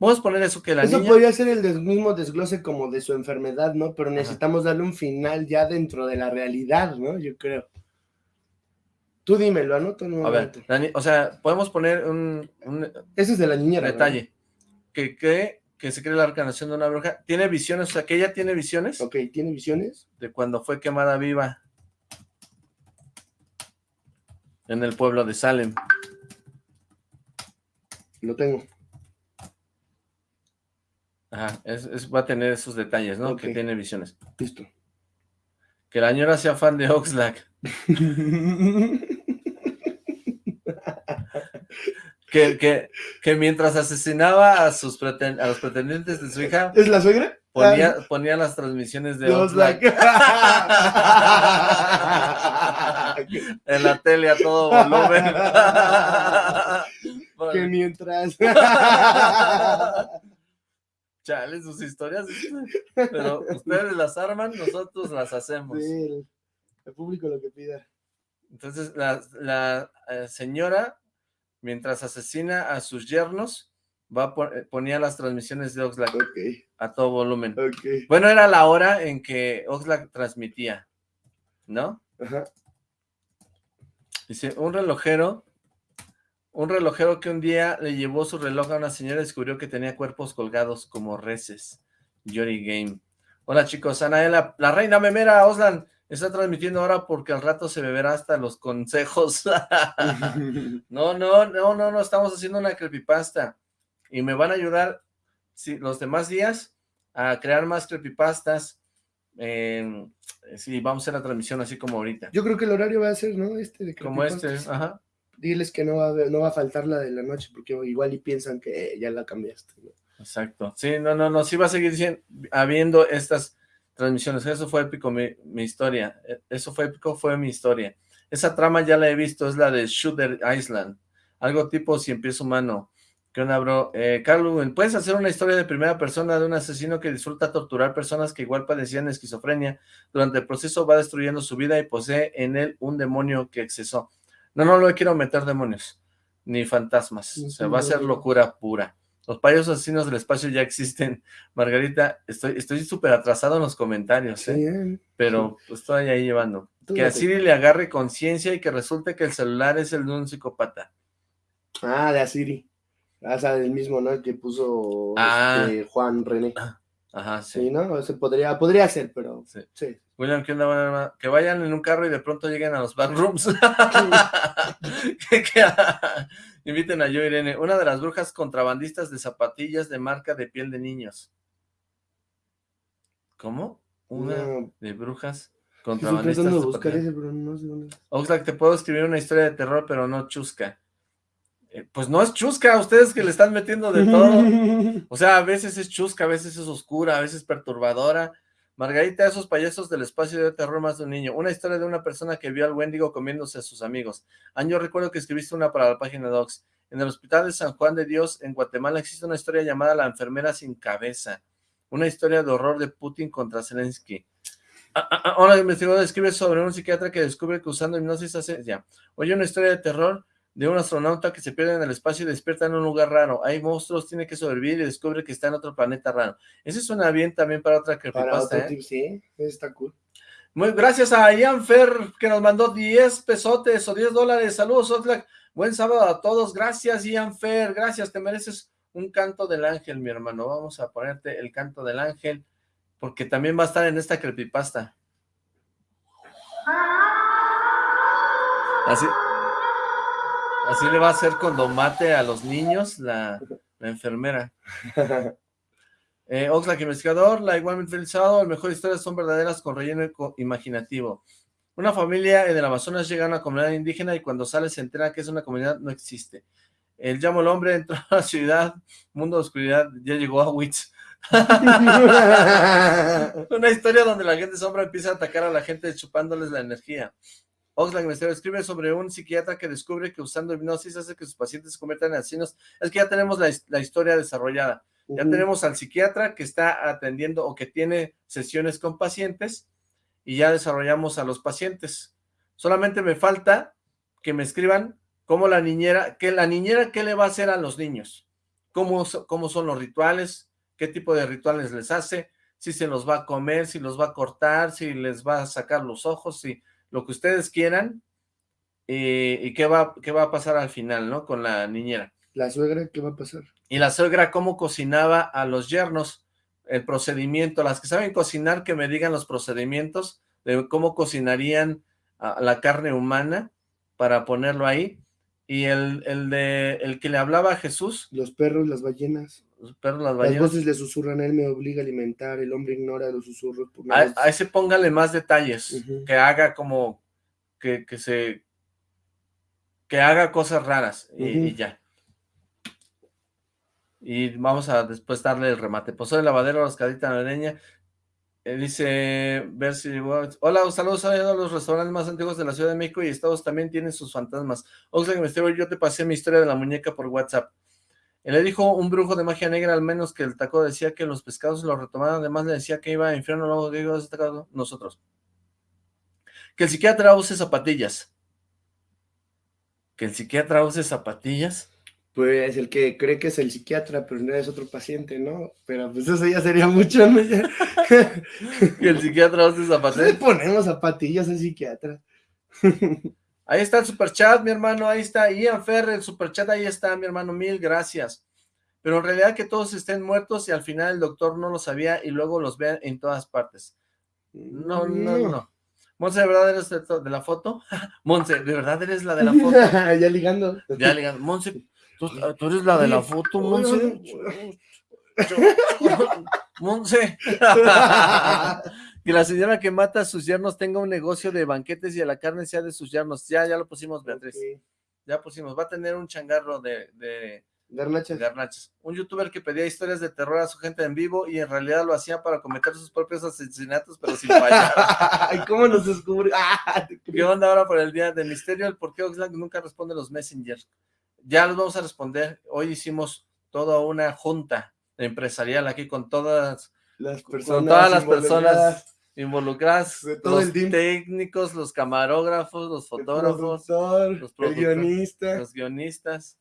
Vamos a poner eso que la Eso niña... podría ser el des- mismo desglose como de su enfermedad, ¿no? Pero necesitamos darle un final ya dentro de la realidad, ¿no? Yo creo. Tú dime, lo anoto A nuevamente. ver, la ni- o sea, podemos poner un, un Ese es de la niñera. detalle. Que cree que se cree la reencarnación de una bruja. Tiene visiones, o sea, que ella tiene visiones Ok, ¿tiene visiones? de cuando fue quemada viva en el pueblo de Salem. Lo tengo. Ajá, es, es- va a tener esos detalles, ¿no? Que tiene visiones. Listo. Que la señora sea fan de Oxlack. Que, que, que mientras asesinaba a, sus preten- a los pretendientes de su hija, ¿Es la suegra? ponía, ponía las transmisiones de De Oxlack Oxlack. en la tele a todo volumen. que mientras. Chale, sus historias. Pero ustedes las arman, nosotros las hacemos. Sí, el, público lo que pida. Entonces, la, la, eh, señora, mientras asesina a sus yernos, va eh, ponía las transmisiones de Oxlack a todo volumen. Bueno, era la hora en que Oxlack transmitía, ¿no? Ajá. Dice, un relojero, un relojero que un día le llevó su reloj a una señora y descubrió que tenía cuerpos colgados como reses. Yori Game. Hola chicos, Anaela, la reina memera, Oslan, Está transmitiendo ahora porque al rato se beberá hasta los consejos. no, no, no, no, no, estamos haciendo una creepypasta. Y me van a ayudar si, los demás días a crear más creepypastas. Eh, sí, vamos a hacer la transmisión así como ahorita. Yo creo que el horario va a ser, ¿no? Este de Como este, ajá. Diles que no va, a no va a faltar la de la noche, porque igual y piensan que ya la cambiaste. Exacto. Sí, no, no, no, sí va a seguir habiendo estas transmisiones. Eso fue épico, mi, historia. E, eso fue épico, fue mi historia. Esa trama ya la he visto, es la de Shooter Island. Algo tipo Cien Pies Humano. ¿Qué onda, bro? Eh, Carlos, ¿puedes hacer una historia de primera persona de un asesino que disfruta torturar personas que igual padecían esquizofrenia? Durante el proceso va destruyendo su vida y posee en él un demonio que excesó. No, no, no quiero meter demonios, ni fantasmas. Se va a hacer locura pura. Los payasos asesinos del espacio ya existen. Margarita, estoy estoy súper atrasado en los comentarios, ¿eh? pero estoy ahí llevando. que a Siri le agarre conciencia y que resulte que el celular es el de un psicópata. Ah, de Asiri. Ah, o sea, del mismo, ¿no? El que puso ah. este, Juan René. Ajá, sí. Sí, ¿no? Ese podría, podría ser, pero sí. William, ¿qué onda? Que vayan en un carro y de pronto lleguen a los backrooms. Inviten a yo, Irene. Una de las brujas contrabandistas de zapatillas de marca de piel de niños. ¿Cómo? Una de brujas contrabandistas de buscar ese, pero no sé dónde. Oxlack, te puedo escribir una historia de terror, pero no chusca. Eh, pues no es chusca, ustedes que le están metiendo de todo. O sea, a veces es chusca, a veces es oscura, a veces perturbadora. Margarita, esos payasos del espacio de terror más de un niño. Una historia de una persona que vio al Wendigo comiéndose a sus amigos. Año recuerdo que escribiste una para la página Docs. En el hospital de San Juan de Dios, en Guatemala, existe una historia llamada La enfermera sin cabeza. Una historia de horror de Putin contra Zelensky. Ah, ah, ah, ahora, investigador escribe sobre un psiquiatra que descubre que usando hipnosis hace... Ya. Oye, una historia de terror de un astronauta que se pierde en el espacio y despierta en un lugar raro. Hay monstruos, tiene que sobrevivir y descubre que está en otro planeta raro. Ese suena bien también para otra creepypasta, ¿eh? Sí, está cool. Muy gracias a Ian Fer, que nos mandó 10 pesotes o 10 dólares. Saludos, Oxlack. Buen sábado a todos. Gracias, Ian Fer. Gracias, te mereces un canto del ángel, mi hermano. Vamos a ponerte el canto del ángel, porque también va a estar en esta creepypasta. Así, Así le va a hacer cuando mate a los niños la, enfermera. Eh, Oxlack investigador, la igualmente felizado, las mejores historias son verdaderas con relleno imaginativo. Una familia en el Amazonas llega a una comunidad indígena y cuando sale se entera que es una comunidad no existe. El llamo el hombre entró a la ciudad, mundo de oscuridad, ya llegó a Witz. una historia donde la gente sombra empieza a atacar a la gente chupándoles la energía. Oxlack Misterio escribe sobre un psiquiatra que descubre que usando hipnosis hace que sus pacientes se conviertan en asesinos. Es que ya tenemos la, historia desarrollada. Ya tenemos al psiquiatra que está atendiendo o que tiene sesiones con pacientes y ya desarrollamos a los pacientes. Solamente me falta que me escriban cómo la niñera, que la niñera qué le va a hacer a los niños, cómo, cómo son los rituales, qué tipo de rituales les hace, si se los va a comer, si los va a cortar, si les va a sacar los ojos, si lo que ustedes quieran, eh, y qué va, qué va a pasar al final, ¿no? Con la niñera. ¿La suegra qué va a pasar? Y la suegra cómo cocinaba a los yernos, el procedimiento, las que saben cocinar que me digan los procedimientos de cómo cocinarían la carne humana para ponerlo ahí, y el, el de el que le hablaba a Jesús. Los perros, las ballenas. Los perros, las ballenas. Las voces le susurran, él me obliga a alimentar, el hombre ignora los susurros. A, ese póngale más detalles, que haga como, que, que, se, que haga cosas raras, y, ya. Y vamos a después darle el remate. Pozole lavadero, rascadita navideña, eh, dice, ver si... Hola, saludos a los restaurantes más antiguos de la Ciudad de México y Estados también tienen sus fantasmas. Oxlack yo te pasé mi historia de la muñeca por WhatsApp. Él le dijo un brujo de magia negra, al menos que el taco decía que los pescados los retomaban, además le decía que iba a infierno, luego digo, nosotros. Que el psiquiatra use zapatillas. Que el psiquiatra use zapatillas. Pues el que cree que es el psiquiatra, pero no es otro paciente, ¿no? Pero pues eso ya sería mucho, ¿no? que el psiquiatra hace zapatillas. Le ponemos zapatillas al psiquiatra. ahí está el superchat, mi hermano, ahí está. Ian Ferrer, el superchat, ahí está, mi hermano, mil gracias. Pero en realidad que todos estén muertos y al final el doctor no lo sabía y luego los vean en todas partes. No, no, no. Monse, ¿de verdad eres de, de la foto? Monse, ¿de verdad eres la de la foto? ya ligando. Ya ligando. Monse, ¿tú, tú eres la de la foto, Monse? Monse. Que la señora que mata a sus yernos tenga un negocio de banquetes y a la carne sea de sus yernos. Ya, ya lo pusimos, Beatriz. Ya pusimos. Va a tener un changarro de, de Garnachas. garnachas. Un youtuber que pedía historias de terror a su gente en vivo y en realidad lo hacía para cometer sus propios asesinatos, pero sin fallar. Ay, ¿Cómo nos descubre? Ah, ¿Qué onda ahora por el día de misterio? El por qué Oxlack nunca responde los messengers. Ya los vamos a responder. Hoy hicimos toda una junta empresarial aquí con todas Las con personas todas las personas involucradas, todo los el técnicos, los camarógrafos, los el fotógrafos, productor, los el guionista. los guionistas.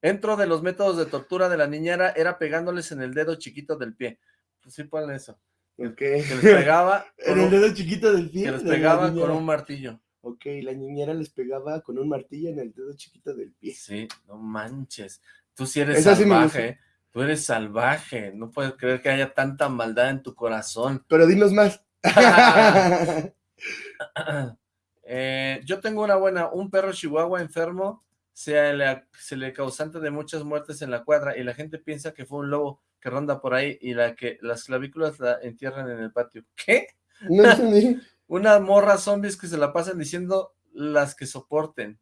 Dentro de los métodos de tortura de la niñera era pegándoles en el dedo chiquito del pie. Pues sí, ponle eso. Ok. Que les pegaba, En el dedo chiquito del pie. que les pegaba con un martillo. Ok, la niñera les pegaba con un martillo en el dedo chiquito del pie. Sí, no manches. Tú sí eres Esa salvaje. ¿eh? Tú eres salvaje. No puedes creer que haya tanta maldad en tu corazón. Pero dinos más. Eh, yo tengo una buena, un perro chihuahua enfermo se le, se le causante de muchas muertes en la cuadra y la gente piensa que fue un lobo que ronda por ahí y la que las clavículas la entierran en el patio. ¿Qué? no entendí. Unas morras zombies que se la pasan diciendo las que soporten.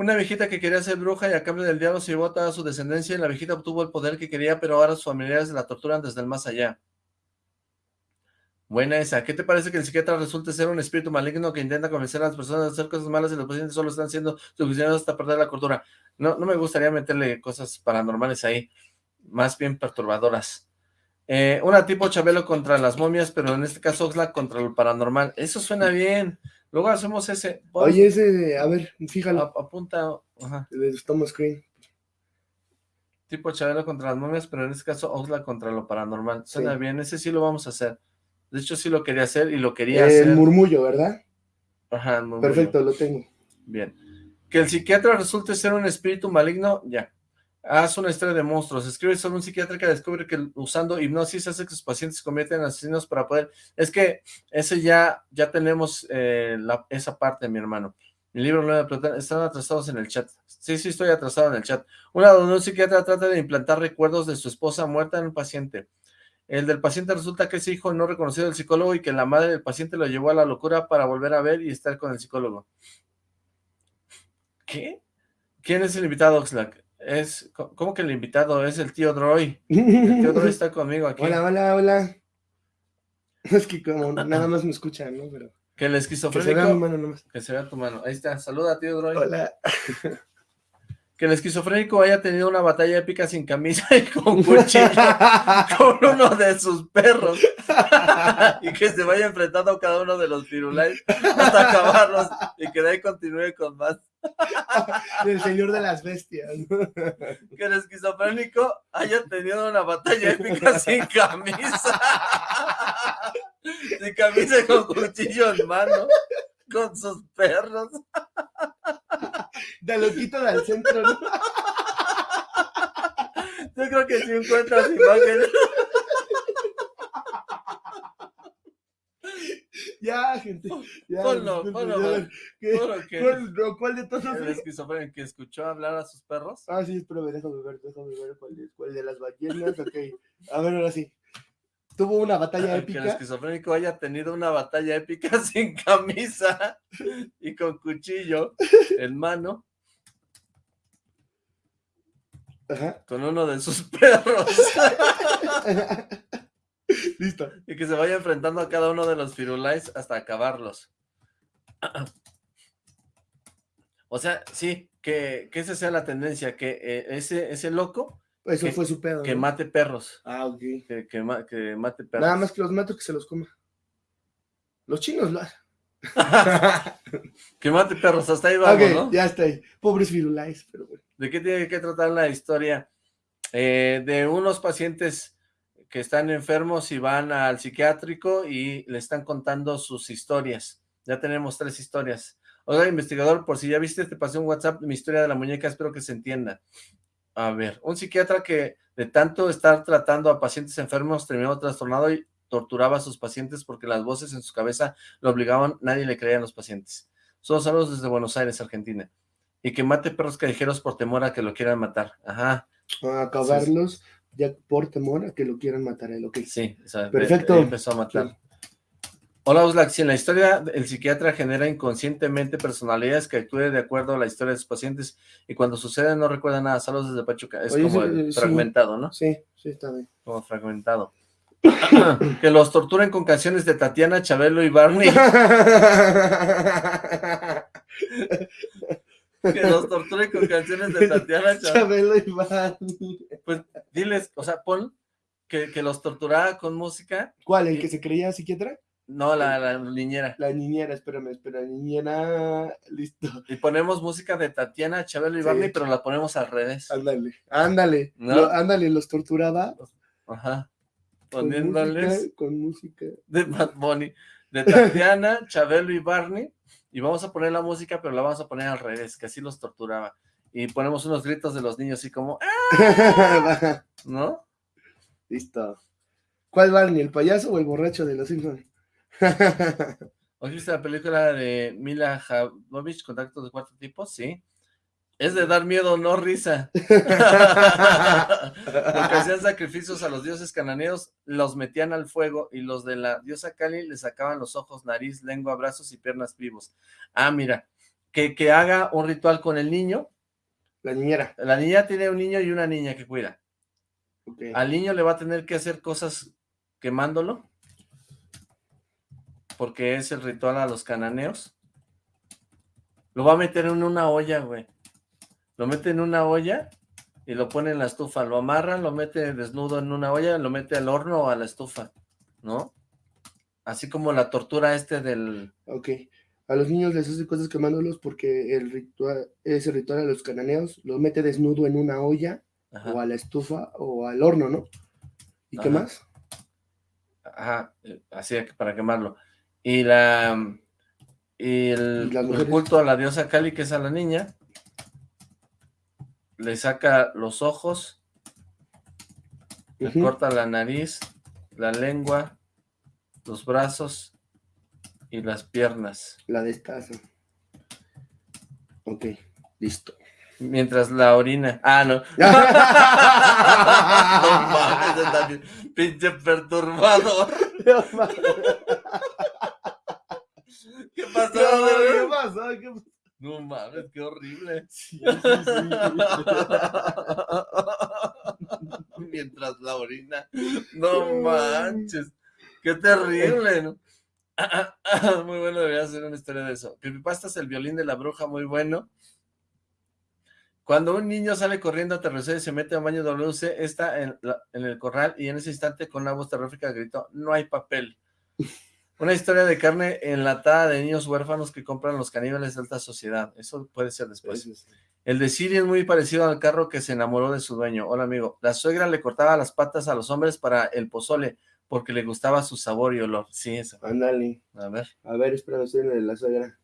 Una viejita que quería ser bruja y a cambio del diablo se llevó a toda su descendencia y la viejita obtuvo el poder que quería, pero ahora sus familiares la torturan desde el más allá. Buena esa. ¿Qué te parece que el psiquiatra resulte ser un espíritu maligno que intenta convencer a las personas de hacer cosas malas y los pacientes solo están siendo suficientes hasta perder la cordura? No, no me gustaría meterle cosas paranormales ahí, más bien perturbadoras. Eh, una tipo Chabelo contra las momias, pero en este caso Oxlack contra lo paranormal. Eso suena bien. Luego hacemos ese. Oye, ese, a ver, fíjalo. ap- apunta. Ajá. Stoma Screen. Tipo Chabelo contra las momias, pero en este caso Oxlack contra lo paranormal. Suena Sí. bien. Ese sí lo vamos a hacer. De hecho, sí lo quería hacer y lo quería El hacer. murmullo, ¿verdad? Ajá, el murmullo. Perfecto, lo tengo. Bien. Que el psiquiatra resulte ser un espíritu maligno, ya. Haz una historia de monstruos. Escribe sobre un psiquiatra que descubre que usando hipnosis hace que sus pacientes se conviertan en asesinos para poder... Es que ese ya, ya tenemos eh, esa parte, mi hermano. Mi libro Nueva Plata, están atrasados en el chat. Sí, sí, estoy atrasado en el chat. Una donde un psiquiatra trata de implantar recuerdos de su esposa muerta en un paciente. El del paciente resulta que es hijo no reconocido del psicólogo y que la madre del paciente lo llevó a la locura para volver a ver y estar con el psicólogo. ¿Qué? ¿Quién es el invitado, Oxlack? Es, ¿Cómo que el invitado? Es el tío Droy. El tío Droy está conmigo aquí. Hola, hola, hola. Es que como nada más me escuchan, ¿no? Pero Que el que se vea esquizofrénico... mano nomás. Que se vea tu mano. Ahí está. Saluda, tío Droy. Hola. Que el esquizofrénico haya tenido una batalla épica sin camisa y con cuchillo con uno de sus perros. y que se vaya enfrentando a cada uno de los firulais hasta acabarlos y que de ahí continúe con más. El señor de las bestias. Que el esquizofrénico haya tenido una batalla épica sin camisa. sin camisa y con cuchillo en mano. Con sus perros. De loquito del centro, ¿no? Yo creo que si encuentras imágenes. Ya, gente. Ya, Ponlo, disculpen, ponlo, ya, ponlo. ¿qué? Juro que ¿Cuál, no, cuál de todos? el esquizofrénico que escuchó hablar a sus perros. Ah, sí, espérame, déjame ver, déjame ver cuál es, cuál de las ballenas, ok. A ver, ahora sí. Tuvo una batalla Que el épica. esquizofrénico haya tenido una batalla épica sin camisa y con cuchillo en mano Ajá. con uno de sus perros Listo. y que se vaya enfrentando a cada uno de los firulais hasta acabarlos. O sea, sí, que, que esa sea la tendencia, que eh, ese, ese loco Eso Que- fue su pedo. que ¿no? mate perros, Ah, ok. que, que, ma- que mate perros. Nada más que los mato que se los coma. Los chinos lo hacen. que mate perros, hasta ahí vamos, ok, ¿no? ya está ahí. Pobres virulais, pero bueno. ¿De qué tiene que tratar la historia? Eh, de unos pacientes que están enfermos y van al psiquiátrico y le están contando sus historias. Ya tenemos tres historias. Oiga, investigador, por si ya viste, te pasé un WhatsApp mi historia de la muñeca, espero que se entienda. A ver, un psiquiatra que de tanto estar tratando a pacientes enfermos terminó trastornado y torturaba a sus pacientes porque las voces en su cabeza lo obligaban, nadie le creía a los pacientes. Solo saludos desde Buenos Aires, Argentina. Y que mate perros callejeros por temor a que lo quieran matar. Ajá. A acabarlos ya por temor a que lo quieran matar a él, ok. Sí, o sea, Perfecto. empezó a matar. Hola, Oxlack. Si en la historia el psiquiatra genera inconscientemente personalidades que actúen de acuerdo a la historia de sus pacientes y cuando sucede no recuerda nada, saludos desde Pachuca. Es Oye, como sí, fragmentado, ¿no? Sí, sí, está bien. Como fragmentado. que los torturen con canciones de Tatiana, Chabelo y Barney. que los torturen con canciones de Tatiana, Chabelo. Chabelo y Barney. Pues diles, o sea, pon que, que los torturara con música. ¿Cuál? ¿El que se creía psiquiatra? No, la, la niñera. La niñera, espérame, espera, niñera, listo. Y ponemos música de Tatiana, Chabelo y Sí. Barney, pero la ponemos al revés. Ándale, ándale, ¿No? lo- ándale, los torturaba. Ajá. con Poniéndoles música, Con música. de Bad Bunny, de Tatiana, Chabelo y Barney. Y vamos a poner la música, pero la vamos a poner al revés, que así los torturaba. Y ponemos unos gritos de los niños así como, ¡ah! ¿no? listo. ¿Cuál Barney, el payaso o el borracho de los Simpsons? ¿Has visto la película de Mila Jovovich, Contactos de Cuarto Tipo? Sí. Es de dar miedo, no risa. Porque hacían sacrificios a los dioses cananeos, los metían al fuego y los de la diosa Kali le sacaban los ojos, nariz, lengua, brazos y piernas vivos. Ah, mira, que, que haga un ritual con el niño. La niñera. La niña tiene un niño y una niña que cuida. Al niño le va a tener que hacer cosas quemándolo, porque es el ritual a los cananeos. Lo va a meter en una olla, güey. Lo mete en una olla y lo pone en la estufa. Lo amarra, lo mete desnudo en una olla, lo mete al horno o a la estufa, ¿no? Así como la tortura este del... Ok. A los niños les hace cosas quemándolos porque el ritual, ese ritual a los cananeos los mete desnudo en una olla Ajá, o a la estufa o al horno, ¿no? ¿Y qué más? ajá, eh, así para quemarlo. Y la... Y el, ¿Y las el culto a la diosa Kali, que es a la niña, le saca los ojos, le Ujú. corta la nariz, la lengua, los brazos y las piernas. La destaza. Ok, listo. Mientras la orina. Ah, no. no mames, pinche perturbador. ¿Qué pasó? ¿Qué pasó? ¿Qué pasó? No mames, qué horrible. Sí, sí, sí. Mientras la orina. No manches. Qué terrible, ¿no? Muy bueno, debería hacer una historia de eso. Creepypasta es el violín de la bruja, muy bueno. Cuando un niño sale corriendo a terrecer y se mete a un baño WC, está en, la- en el corral y en ese instante con una voz terrorífica gritó, no hay papel. Una historia de carne enlatada de niños huérfanos que compran los caníbales de alta sociedad. Eso puede ser después. Sí. El de Siri es muy parecido al carro que se enamoró de su dueño. Hola, amigo. La suegra le cortaba las patas a los hombres para el pozole porque le gustaba su sabor y olor. Sí, eso. Ándale. A ver, A ver, espera, estoy en la suegra.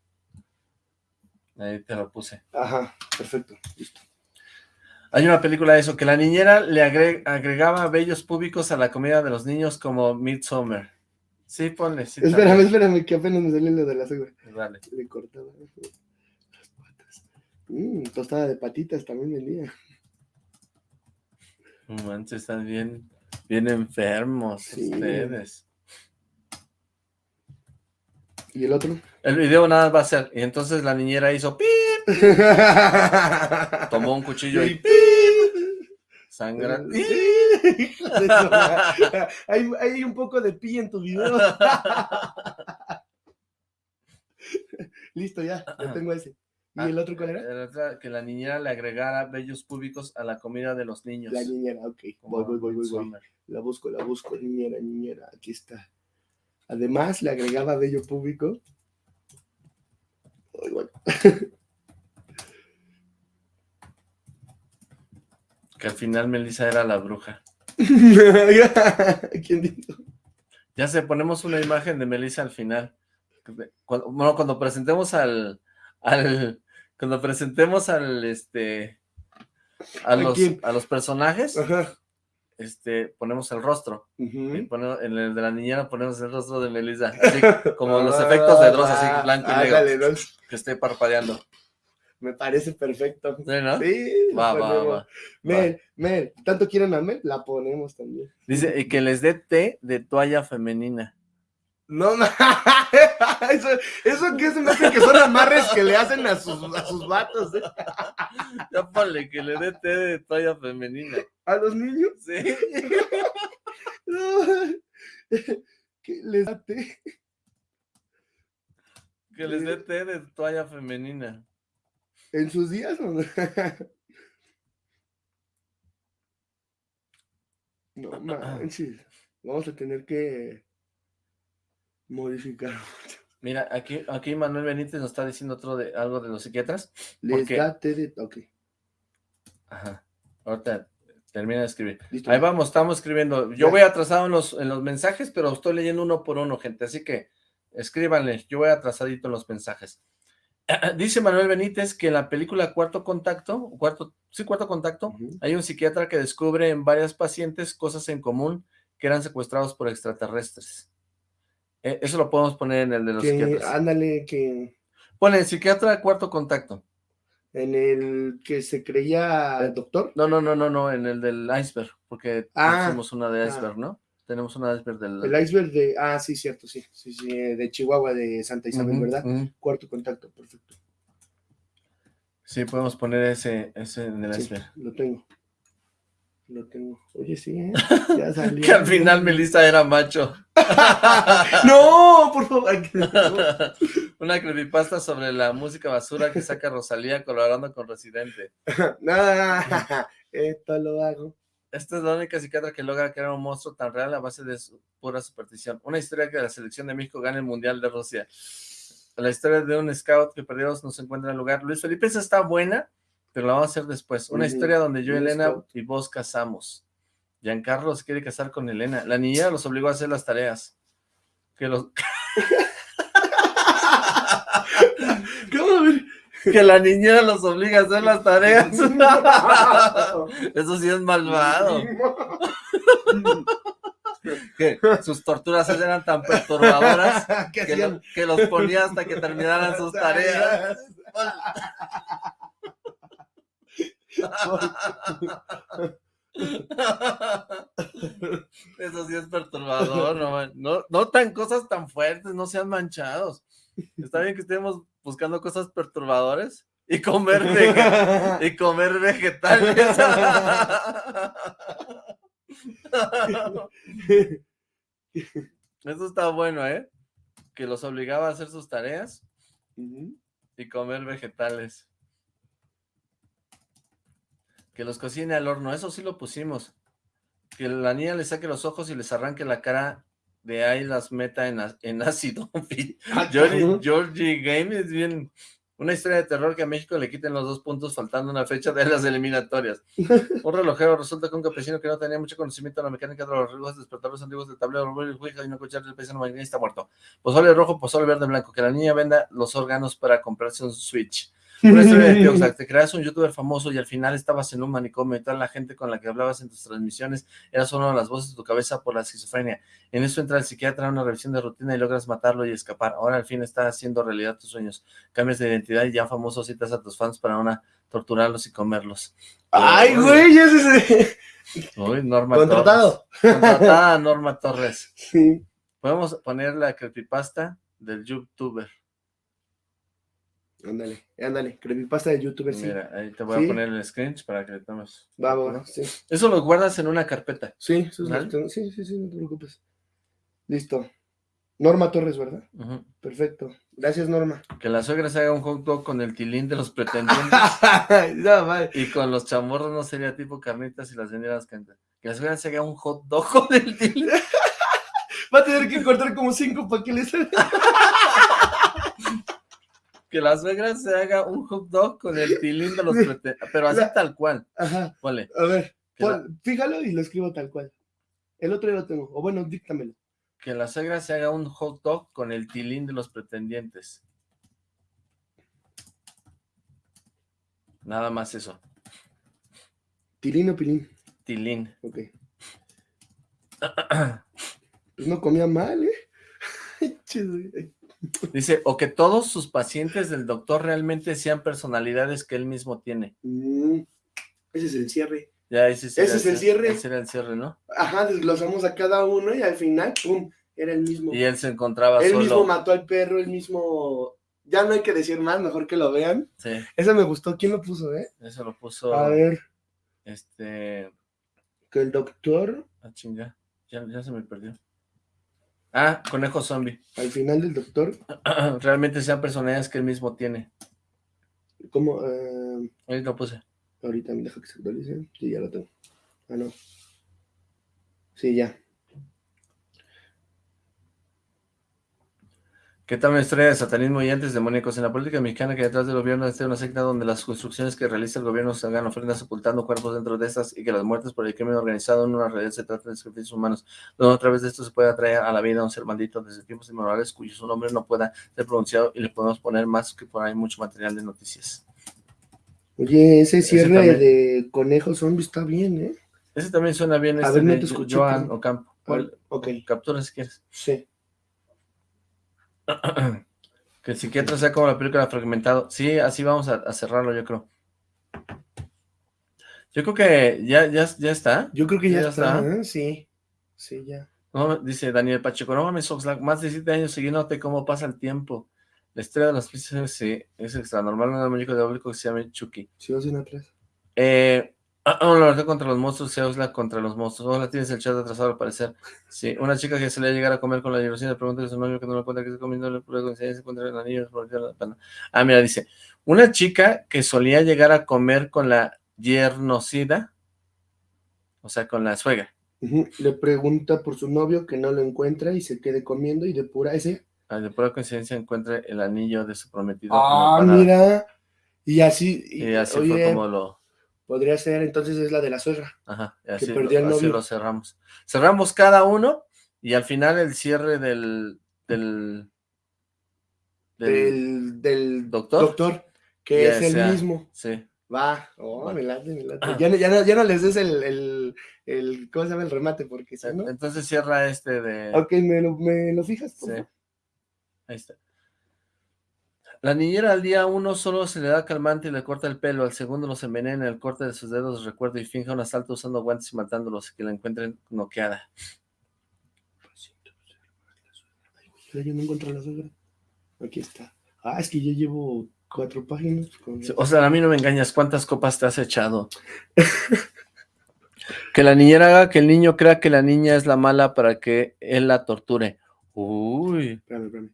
ahí te lo puse. Ajá, perfecto. Listo. Hay una película de eso, que la niñera le agre- agregaba vellos púbicos a la comida de los niños como Midsommar. Sí, ponle. Sí, espérame, también. espérame, que apenas me salió lo de la suegra. Dale. Le cortaba las patas. Mm, tostada de patitas también vendía. Manches, están bien, bien enfermos Sí. ustedes. ¿Y el otro? El video nada va a ser, y entonces la niñera hizo pi, tomó un cuchillo y pi, sangra. Hay, hay un poco de pi en tu video. Listo, ya, ya tengo ese. ¿Y el otro cuál era? Otra, que la niñera le agregara vellos púbicos a la comida de los niños. La niñera, ok. Voy, voy, voy, voy, voy. La busco, la busco, niñera, niñera, aquí está. Además, le agregaba vello público. Ay, bueno. Que al final Melissa era la bruja. ¿Quién dijo? Ya sé, ponemos una imagen de Melissa al final. Cuando, bueno, cuando presentemos al, al, cuando presentemos al, este, a ¿A los, a los personajes, Ajá. este, ponemos el rostro. Y ponemos- en el de la niñera ponemos el rostro de Melissa. Así como los efectos de Dross, así blanco y negro. Ándale, ¿no? Que esté parpadeando. Me parece perfecto. ¿Sí, no? Sí, Va, va, va. Mel, Mel, ¿tanto quieren a Mel? La ponemos también. Dice, y que les dé té de toalla femenina. No, ma- eso, eso que se me hace que son amarres que le hacen a sus, a sus vatos, ¿eh? Ya ponle que le dé té de toalla femenina. A los niños. Sí. que les da té. Que les dé té de toalla femenina. ¿En sus días no? No manches. Vamos a tener que modificar. Mira, aquí, aquí Manuel Benítez nos está diciendo otro de algo de los psiquiatras. Les qué? da té de... Ok, Ajá. Ahorita termina de escribir. listo. Ahí vamos, estamos escribiendo. Yo Ya. voy atrasado en los, en los mensajes, pero estoy leyendo uno por uno, gente. Así que escríbanle. Yo voy atrasadito en los mensajes. Dice Manuel Benítez que en la película Cuarto Contacto, cuarto, sí, Cuarto Contacto, hay un psiquiatra que descubre en varias pacientes cosas en común que eran secuestrados por extraterrestres. Eh, eso lo podemos poner en el de los Que, psiquiatras. ándale, que Pone psiquiatra Cuarto Contacto. en el que se creía doctor. No, no, no, no, no, en el del iceberg, porque Ah, hicimos una de ah. iceberg, ¿no? Tenemos una de iceberg del... El iceberg de... Ah, sí, cierto, sí. Sí, sí, eh, de Chihuahua, de Santa Isabel, ¿verdad? Cuarto contacto, perfecto. Sí, podemos poner ese, ese en el Sí, iceberg. lo tengo. Lo tengo. Oye, sí, ¿eh? Ya salió. Que al final Melissa era macho. ¡No! Por favor. Una creepypasta sobre la música basura que saca Rosalía colaborando con Residente. Nada, esto lo hago. Esta es la única psiquiatra que logra crear un monstruo tan real a base de su pura superstición. Una historia que la selección de México gane el Mundial de Rusia. La historia de un scout que perdió no se encuentra en el lugar. Luis Felipe, esa está buena, pero la vamos a hacer después. Una historia donde yo, Elena scout. y vos casamos. Giancarlo se quiere casar con Elena. La niñera los obligó a hacer las tareas. Que los... ¿Cómo? Que la niñera los obliga a hacer las tareas. Eso sí es malvado. Que sus torturas eran tan perturbadoras ¿Qué que, hacían? lo- que los ponía hasta que terminaran sus tareas. Eso sí es perturbador, no, man- no, no tan cosas tan fuertes, no sean manchados. Está bien que estemos buscando cosas perturbadoras y comer, y comer vegetales. Eso está bueno, ¿eh? Que los obligaba a hacer sus tareas y comer vegetales. Que los cocine al horno, eso sí lo pusimos. Que la niña le saque los ojos y les arranque la cara, de ahí las meta en, en ácido. Georgie, Georgie Game es bien... Una historia de terror que a México le quiten los dos puntos faltando una fecha de las eliminatorias. Un relojero resulta que un campesino que no tenía mucho conocimiento de la mecánica de los relojes despertadores antiguos del tablero, Ouija y no escuchar el paisano está muerto. Pozole rojo, pozole verde, blanco. Que la niña venda los órganos para comprarse un Switch. Una historia de tío, o sea, te creas un youtuber famoso y al final estabas en un manicomio y toda la gente con la que hablabas en tus transmisiones era solo las voces de tu cabeza por la esquizofrenia. En eso entra el psiquiatra a una revisión de rutina y logras matarlo y escapar. Ahora al fin está haciendo realidad tus sueños. Cambias de identidad y ya famoso citas a tus fans para una torturarlos y comerlos. Ay, güey, ese es Uy, Norma contratado. Torres. Contratada Norma Torres. Sí. Podemos poner la creepypasta del youtuber. Ándale, ándale. Creepypasta de youtuber, sí. Mira, ahí te voy Sí. a poner el screenshot para que le tomes. Va, va, ¿no? sí. Eso lo guardas en una carpeta. Sí, eso es sí, sí, sí, no te preocupes. Listo. Norma Torres, ¿verdad? Perfecto. Gracias, Norma. Que la suegra se haga un hot dog con el tilín de los pretendientes no, vale. y con los chamorros no sería tipo carnitas y las vendieras cantan. Que la suegra se haga un hot dog con el tilín. Va a tener que cortar como cinco para que le salga. Que la suegra se haga un hot dog con el tilín de los pretendientes. Pero así La- tal cual. Ajá. Ponle. A ver, pon- fíjalo y lo escribo tal cual. El otro ya lo tengo. O bueno, díctamelo. Que la suegra se haga un hot dog con el tilín de los pretendientes. Nada más eso. Tilín o pilín. Tilín. Ok. Pues no comía mal, ¿eh? Dice, o que todos sus pacientes del doctor realmente sean personalidades que él mismo tiene. Mm, ese es el cierre. Ya, ese, ese es el cierre. Ese era el cierre, ¿no? Ajá, desglosamos a cada uno y al final, ¡pum! Era el mismo. Y él se encontraba él solo. mismo mató al perro, él mismo... Ya no hay que decir más, mejor que lo vean. Sí. Ese me gustó. ¿Quién lo puso, eh? Eso lo puso... A ver. Este... Que el doctor... Ah, chinga. Ya, ya se me perdió. Ah, conejo zombie. Al final del doctor... Realmente sean personalidades que él mismo tiene. ¿Cómo? Ahí lo puse. ahorita me deja que se actualice. Sí, ya lo tengo. Ah, no. Sí, ya. ¿Qué tal una historia de satanismo y antes demoníacos? En la política mexicana que detrás del gobierno está una secta donde las construcciones que realiza el gobierno se hagan ofrendas sepultando cuerpos dentro de estas y que las muertes por el crimen organizado en una realidad se tratan de sacrificios humanos, donde a través de esto se puede atraer a la vida a un ser maldito desde tiempos inmemorables cuyo su nombre no pueda ser pronunciado y le podemos poner más que por ahí mucho material de noticias. Oye, ese cierre de conejo zombie está bien, ¿eh? Ese también suena bien, A este ver, no de te escuché, Joan Ocampo. ¿Cuál? Ok, Captura si quieres. sí. Que el psiquiatra sea como la película fragmentado. Sí, así vamos a, a cerrarlo, yo creo. Yo creo que ya, ya, ya está. Yo creo que ya, Ya está, está. ¿eh? Sí. Sí, ya. No, dice Daniel Pacheco, no mames, Oxlack, más de siete años siguiéndote cómo pasa el tiempo. La estrella de las pistas sí, es extra normal, un muñeco diabólico que se llama Chucky. Sí, vas en atrás. Eh, ah, ah, la verdad contra los monstruos, y Oxlack contra los monstruos. Hola, tienes el chat atrasado al parecer. Sí, una chica que se le llegar a comer con la ilusión le pregunta a su novio que no le cuenta que está comiendo, le se encuentra el anillo. por la pena. Ah, mira, dice, una chica que solía llegar a comer con la yernocida, o sea, con la suegra. Le pregunta por su novio que no lo encuentra y se quede comiendo y de pura ese. Ah, de pura coincidencia encuentra el anillo de su prometido. Ah, mira. Y así, Y así oye, fue como lo... podría ser, entonces es la de la suegra. Ajá, así, perdió lo, el así novio. lo cerramos. Cerramos cada uno y al final el cierre del... del, del- Del, del ¿Doctor? doctor, que es el sea. mismo. Sí, Va, oh, Va. me late, me late. Ah. Ya, no- ya, no, ya no les des el, el, el, ¿cómo se llama? El remate, porque si no... entonces cierra este de... Ok, ¿me lo, me lo fijas? por Sí. Ahí está. La niñera al día uno solo se le da calmante y le corta el pelo, al segundo los envenena, el corte de sus dedos recuerdo y finja un asalto usando guantes y matándolos, que la encuentren noqueada. Ay, Yo no encuentro la suegra. Aquí está. Ah, es que ya llevo cuatro páginas. con- O sea, a mí no me engañas, ¿cuántas copas te has echado? que la niñera haga que el niño crea que la niña es la mala para que él la torture. Uy, Espérame, espérame.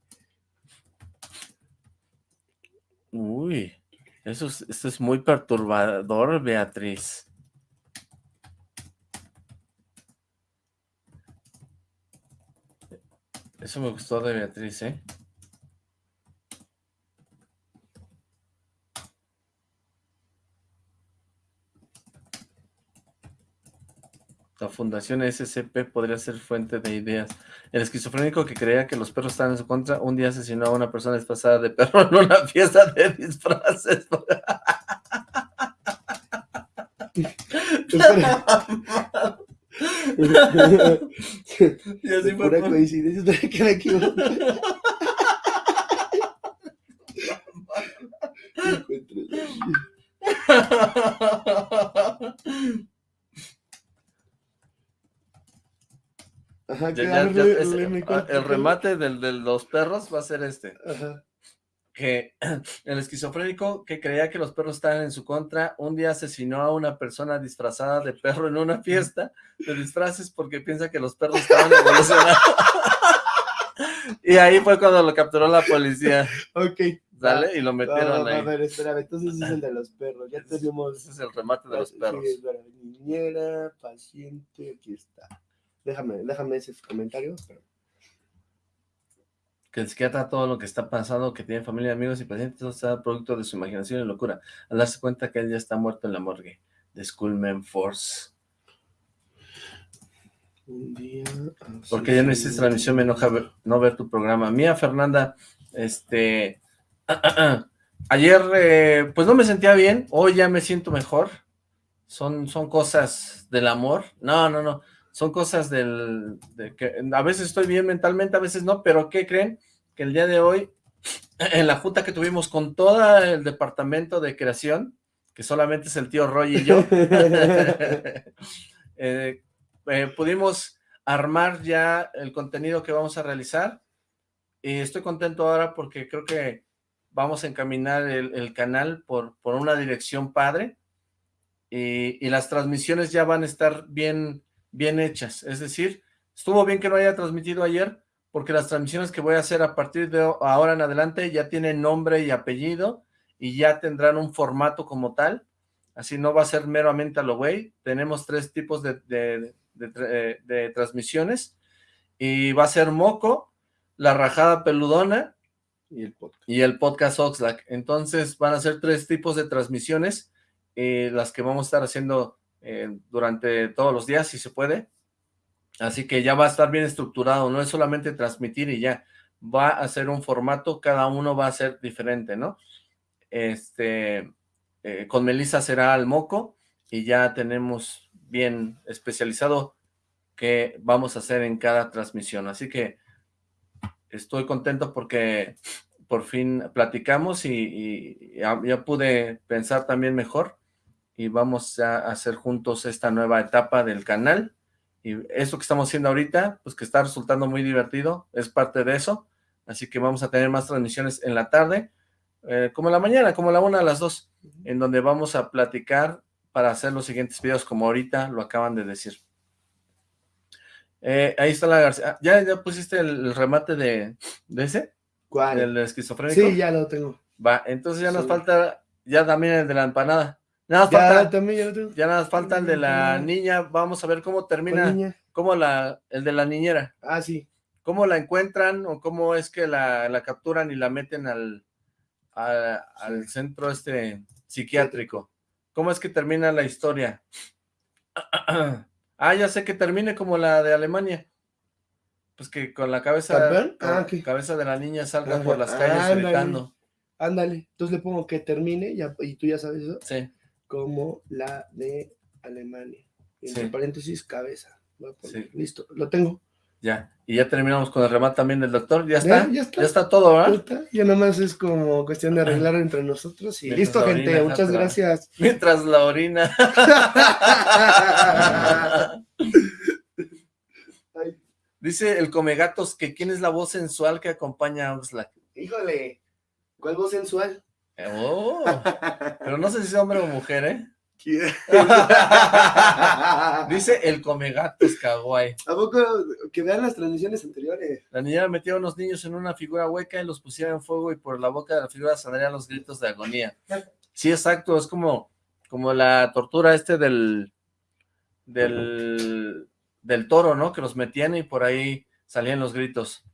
Uy. Eso es, esto es muy perturbador, Beatriz. Eso me gustó de Beatriz, ¿eh? La fundación SCP podría ser fuente de ideas. El esquizofrénico que creía que los perros estaban en su contra, un día asesinó a una persona disfrazada de perro en una fiesta de disfraces. Y así fue. Coincidencia, que me equivoqué. Encuentro la- Ajá, Ya- ya- a ya- el remate del, de los perros va a ser este. Ajá. que el esquizofrénico que creía que los perros estaban en su contra, un día asesinó a una persona disfrazada de perro en una fiesta de disfraces porque piensa que los perros estaban evolucionando. y ahí fue cuando lo capturó la policía, Ok. ¿sale? Y lo metieron a ahí. ver, espérame, entonces es el de los perros. Ya tenemos. Ese es el remate de los Sí, perros. espérame, niñera, paciente, aquí está. Déjame, déjame ese comentario. espérame. Que el psiquiatra todo lo que está pasando, que tiene familia, amigos y pacientes, todo está producto de su imaginación y locura. Al darse cuenta que él ya está muerto en la morgue. De Schoolman Force. Un día. Porque ya no hiciste transmisión, me enoja ver- no ver tu programa. Mía Fernanda, este, ayer eh, pues no me sentía bien, hoy ya me siento mejor. Son, son cosas del amor. No, no, no. Son cosas del, de que a veces estoy bien mentalmente, a veces no, pero ¿qué creen? Que el día de hoy, en la junta que tuvimos con todo el departamento de creación, que solamente es el tío Roy y yo, eh, eh, pudimos armar ya el contenido que vamos a realizar, y estoy contento ahora porque creo que vamos a encaminar el, canal por, por una dirección padre, y las transmisiones ya van a estar bien bien hechas, es decir, estuvo bien que no haya transmitido ayer, porque las transmisiones que voy a hacer a partir de ahora en adelante ya tienen nombre y apellido, y ya tendrán un formato como tal, así no va a ser meramente a lo güey, tenemos tres tipos de, de, de, transmisiones, y va a ser Moco, La Rajada Peludona, y el podcast, y el podcast Oxlack, entonces van a ser tres tipos de transmisiones, eh, las que vamos a estar haciendo eh, durante todos los días, si se puede. Así que ya va a estar bien estructurado, no es solamente transmitir y ya, va a ser un formato, cada uno va a ser diferente, ¿no? Este, eh, con Melissa será al moco y ya tenemos bien especializado que vamos a hacer en cada transmisión, así que estoy contento porque por fin platicamos y, ya pude pensar también mejor y vamos a hacer juntos esta nueva etapa del canal. Y eso que estamos haciendo ahorita, pues que está resultando muy divertido, es parte de eso. Así que vamos a tener más transmisiones en la tarde, eh, como en la mañana, como la una a las dos, en donde vamos a platicar para hacer los siguientes videos, como ahorita lo acaban de decir. Eh, ahí está la García. Ah, ¿Ya, ¿Ya pusiste el, remate de, de ese? ¿Cuál? ¿El esquizofrénico? Sí, ya lo tengo. Va, entonces ya nos falta, ya también el de la empanada. Nada más Ya, falta, también ya lo ya nada más falta el de la niña, vamos a ver cómo termina, cómo la, el de la niñera, Ah, sí. cómo la encuentran o cómo es que la, la capturan y la meten al, a- al centro este psiquiátrico. ¿Cómo es que termina la historia? Ah, ya sé que termine como la de Alemania. Pues que con la cabeza, con Ah, cabeza de la niña salga Ajá, por las calles ándale. gritando. Ándale. Entonces le pongo que termine, ya, y tú ya sabes eso, Sí, como la de Alemania. Entre Sí. paréntesis, cabeza. Sí. Listo, lo tengo. ya. Y ya terminamos con el remate también del doctor. ¿Ya Ya, está? ya está. Ya está todo, Ya ¿verdad? está, Ya nomás es como cuestión de arreglar entre nosotros. Y Mientras listo, gente. orina Muchas gracias. Mientras la orina. Dice el Comegatos que quién es la voz sensual que acompaña a Oxlack. híjole. ¿Cuál voz sensual? Oh, pero no sé si es hombre o mujer, ¿eh? ¿A Dice el Comegatos Kawaii. poco que vean las transmisiones anteriores? La niñera metió a unos niños en una figura hueca y los pusieron en fuego y por la boca de la figura saldrían los gritos de agonía. Sí, exacto, es como, como la tortura este del, del, del toro, ¿no? Que los metían y por ahí salían los gritos.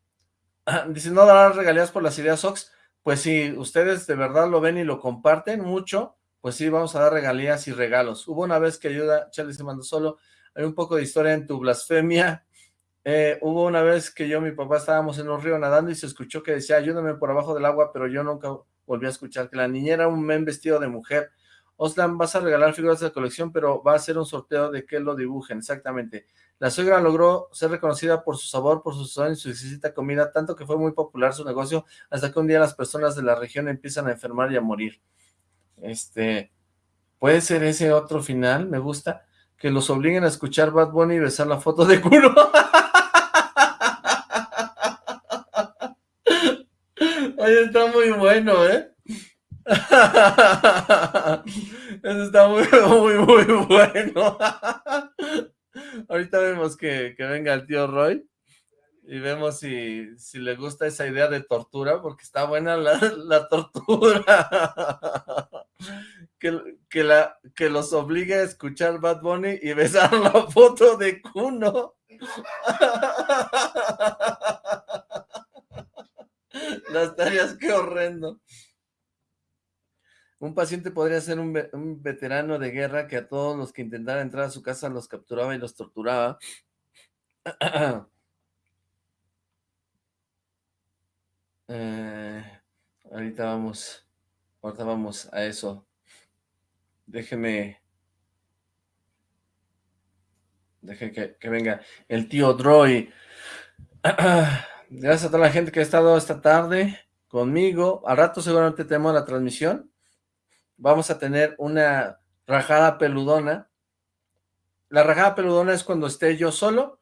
Dice, ¿no darán regalías por las ideas Ox? Pues si ustedes de verdad lo ven y lo comparten mucho, pues sí, vamos a dar regalías y regalos. Hubo una vez que ayuda, Charlie se mandó solo, hay un poco de historia en tu blasfemia. Eh, hubo una vez que yo y mi papá estábamos en un río nadando y se escuchó que decía, ayúdame por abajo del agua, pero yo nunca volví a escuchar que la niñera era un men vestido de mujer. Oslan, vas a regalar figuras de la colección, pero va a ser un sorteo de que lo dibujen, exactamente. La suegra logró ser reconocida por su sabor, por su sazón y su exquisita comida, tanto que fue muy popular su negocio, hasta que un día las personas de la región empiezan a enfermar y a morir. Este, puede ser ese otro final, me gusta, que los obliguen a escuchar Bad Bunny y besar la foto de culo. Oye, está muy bueno, ¿eh? Eso está muy, muy, muy bueno. Ahorita vemos que, que venga el tío Roy y vemos si, si le gusta esa idea de tortura, porque está buena la, la tortura. Que, que, la, que los obligue a escuchar Bad Bunny y besar la foto de Kuno. Las tareas, qué horrendo. Un paciente podría ser un, ve- un veterano de guerra que a todos los que intentaran entrar a su casa los capturaba y los torturaba. Eh, ahorita vamos, ahorita vamos a eso. Déjeme. Deje que, que venga el tío Droy. Gracias a toda la gente que ha estado esta tarde conmigo. Al rato seguramente tenemos la transmisión. Vamos a tener una rajada peludona. La rajada peludona es cuando esté yo solo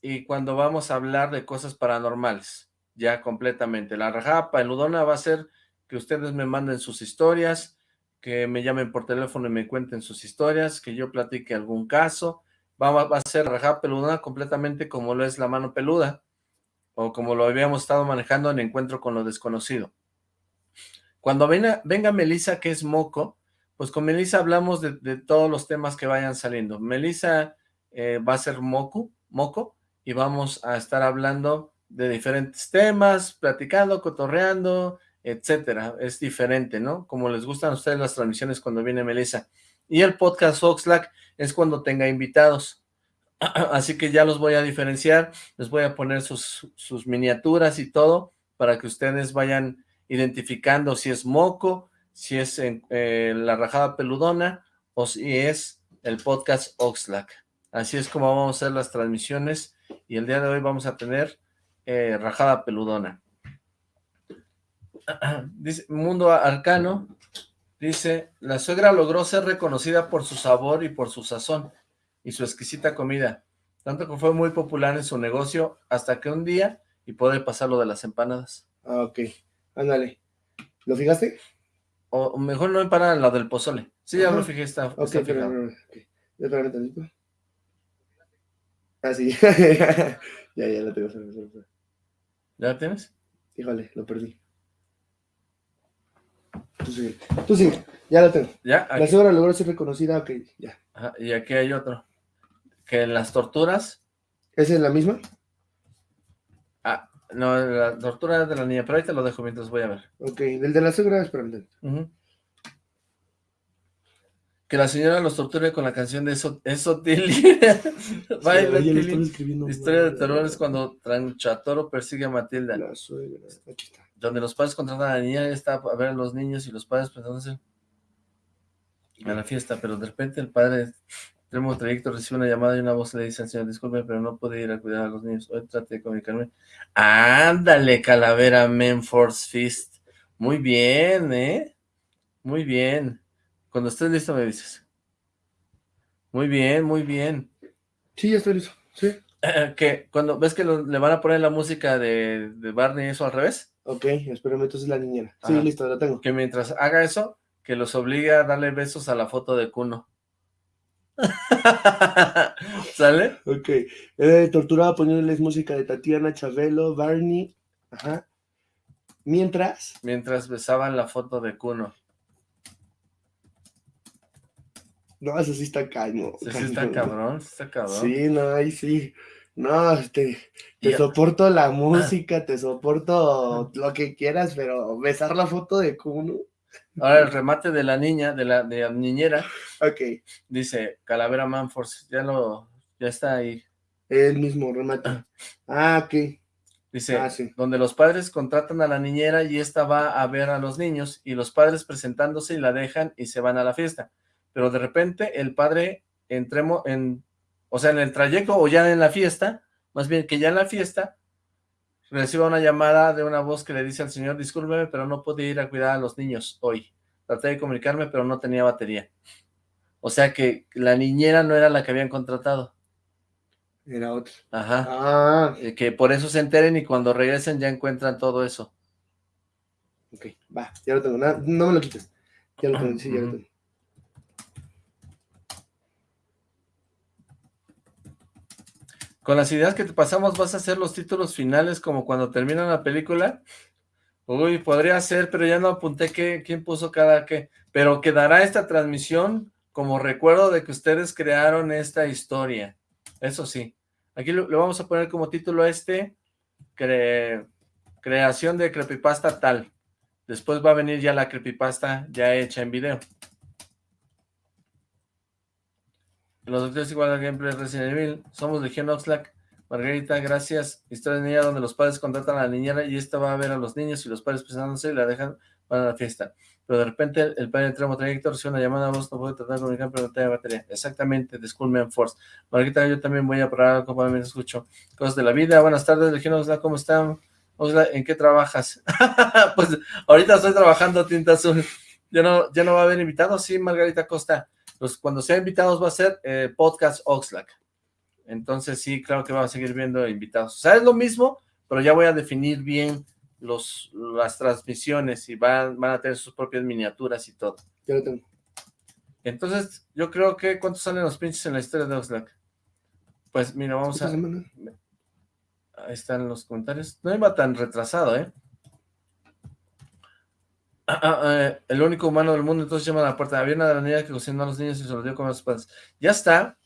y cuando vamos a hablar de cosas paranormales, ya completamente. La rajada peludona va a ser que ustedes me manden sus historias, que me llamen por teléfono y me cuenten sus historias, que yo platique algún caso. Va, a ser rajada peludona completamente como lo es la mano peluda, o como lo habíamos estado manejando en Encuentro con lo Desconocido. Cuando venga, venga Melissa, que es Moco, pues con Melissa hablamos de, todos los temas que vayan saliendo. Melissa eh, va a ser Moco, Moco, y vamos a estar hablando de diferentes temas, platicando, cotorreando, etcétera. Es diferente, ¿no? Como les gustan a ustedes las transmisiones cuando viene Melissa. Y el podcast Oxlack es cuando tenga invitados. Así que ya los voy a diferenciar, les voy a poner sus miniaturas y todo para que ustedes vayan identificando si es moco, si es en, eh, la rajada peludona o si es el podcast Oxlack. Así es como vamos a hacer las transmisiones y el día de hoy vamos a tener eh, rajada peludona. Mundo Arcano dice, la suegra logró ser reconocida por su sabor y por su sazón y su exquisita comida, tanto que fue muy popular en su negocio hasta que un día, y puede pasar lo de las empanadas. Ah, ok. Ándale. ¿Lo fijaste? O mejor no empanadas, la del pozole. Sí, ya Ajá. lo fijé, está, Ok, está pero, no, no. Ya espérame tantito. Ah, sí. ya, ya lo tengo. ¿Ya la tienes? Híjole, lo perdí. Tú sigue. Tú sigue. Ya lo tengo. ¿Ya? La señora logró ser reconocida. Ok, ya. ajá, y aquí hay otro. Que en las torturas... ¿Esa es la misma? Ah, no, la tortura es de la niña, pero ahí te lo dejo mientras voy a ver. Ok, del de la suegra, espérame. tantito. Ujú. Que la señora los torture con la canción de eso, eso Tilly. Baila, Tilly. Historia de terror es cuando Tranchatoro persigue a Matilda. La suegra. Aquí está. Donde los padres contratan a la niña, está a ver a los niños y los padres presentándose a la fiesta, pero de repente el padre, extremo trayecto, recibe una llamada y una voz le dice al señor, disculpe, pero no puede ir a cuidar a los niños. Hoy traté de comunicarme. Ándale, calavera Menforce Fist. Muy bien, ¿eh? Muy bien. Cuando estés listo me dices. Muy bien, muy bien. Sí, ya estoy listo. Sí. que cuando ves que lo- le van a poner la música de, de Barney eso al revés, Ok, espérame, entonces la niñera. Sí, listo, la tengo. que mientras haga eso, que los obligue a darle besos a la foto de Kuno. ¿Sale? Ok. Eh, torturaba poniéndoles música de Tatiana, Chabelo, Barney. Ajá. Mientras. Mientras besaban la foto de Kuno. No, eso sí está caño. Sí, sí está cabrón, sí está cabrón. Sí, no, ahí sí. No, te, te Y- soporto la música, te soporto lo que quieras, pero besar la foto de Kuno. Ahora el remate de la niña, de la, de la niñera, Ok, dice Calavera Manforce, ya lo, ya está ahí. el mismo remate. Ah, ok. Dice, Ah, sí. donde los padres contratan a la niñera y esta va a ver a los niños y los padres presentándose y la dejan y se van a la fiesta. Pero de repente el padre entremos en, o sea, en el trayecto o ya en la fiesta, más bien que ya en la fiesta, reciba una llamada de una voz que le dice al señor, discúlpeme, pero no pude ir a cuidar a los niños hoy. Traté de comunicarme, pero no tenía batería. O sea que la niñera no era la que habían contratado. Era otro. Ajá. Ah, Eh, Que por eso se enteren y cuando regresen ya encuentran todo eso. ok, va, ya lo tengo. na- no me lo quites. Ya lo tengo, sí, ya lo tengo. Con las ideas que te pasamos, ¿vas a hacer los títulos finales como cuando termina la película? Uy, podría ser, pero ya no apunté qué, quién puso cada qué. Pero quedará esta transmisión como recuerdo de que ustedes crearon esta historia. Eso sí. Aquí le vamos a poner como título este, cre- creación de creepypasta tal. Después va a venir ya la creepypasta ya hecha en video. Los doctores igual al gameplay Resident Evil. Somos Legión Oxlack. Margarita, gracias. Historia de niña donde los padres contratan a la niñera y esta va a ver a los niños y los padres presentándose y la dejan van a la fiesta. Pero de repente el padre entramos trayecto recibe una llamada, vos no puede tratar de comunicar, pero no te batería. Exactamente, de Force. Marquita, yo también voy a probar algo para escucho. Cosas de la vida. Buenas tardes, Legión ¿cómo están? Osla, ¿en qué trabajas? pues ahorita estoy trabajando Tinta Azul. ¿Ya no, ¿Ya no va a haber invitados? Sí, Margarita Costa. Cuando sea invitados va a ser eh, Podcast Oxlack. Entonces sí, claro que vamos a seguir viendo invitados. O sea, es lo mismo, pero ya voy a definir bien los, las transmisiones y van, van a tener sus propias miniaturas y todo. Ya lo tengo. Entonces, yo creo que, ¿cuántos salen los pinches en la historia de Oxlack? Pues mira, vamos a... Ahí están los comentarios. No iba tan retrasado, ¿eh? Ah, ah, eh, el único humano del mundo, entonces llama a la puerta. Había una de la niña que cocinó a los niños y se los dio con los padres. Ya está,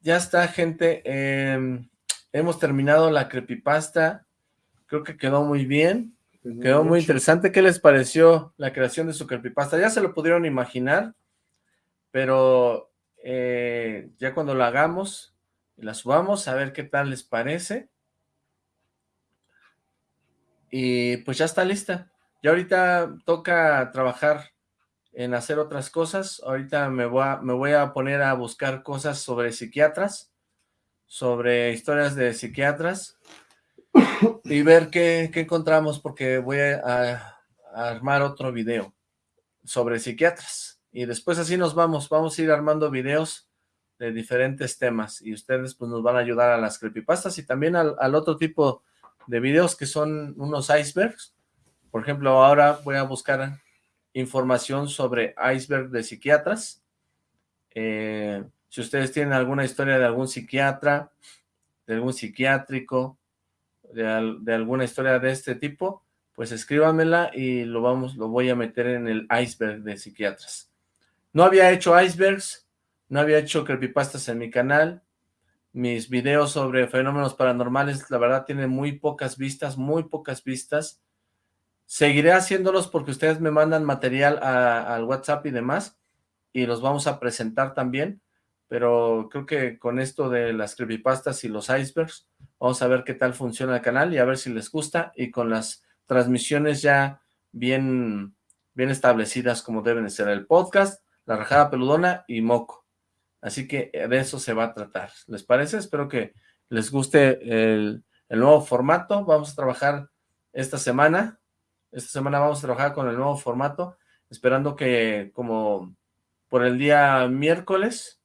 ya está, gente. Em, hemos terminado la creepypasta. Creo que quedó muy bien. Pues quedó muy interesante. ¿Qué les pareció la creación de su creepypasta? Ya se lo pudieron imaginar, pero eh, ya cuando la hagamos y la subamos, a ver qué tal les parece. Y pues ya está lista. Ya ahorita toca trabajar en hacer otras cosas. Ahorita me voy a, me voy a poner a buscar cosas sobre psiquiatras, sobre historias de psiquiatras y ver qué, encontramos porque voy a, armar otro video sobre psiquiatras. Y después así nos vamos, vamos a ir armando videos de diferentes temas y ustedes pues nos van a ayudar a las creepypastas y también al, al otro tipo de videos que son unos icebergs. Por ejemplo, ahora voy a buscar información sobre iceberg de psiquiatras. Eh, si ustedes tienen alguna historia de algún psiquiatra, de algún psiquiátrico, de, alguna historia de este tipo, pues escríbamela y lo vamos, lo voy a meter en el iceberg de psiquiatras. No había hecho icebergs, no había hecho creepypastas en mi canal, mis videos sobre fenómenos paranormales, la verdad, tienen muy pocas vistas, muy pocas vistas. Seguiré haciéndolos porque ustedes me mandan material al WhatsApp y demás, y los vamos a presentar también, pero creo que con esto de las creepypastas y los icebergs, vamos a ver qué tal funciona el canal y a ver si les gusta, y con las transmisiones ya bien, bien establecidas como deben ser el podcast, la rajada peludona y moco. Así que eh, de eso se va a tratar. ¿Les parece? Espero que les guste el, nuevo formato. Vamos a trabajar esta semana. Esta semana vamos a trabajar con el nuevo formato, esperando que como por el día miércoles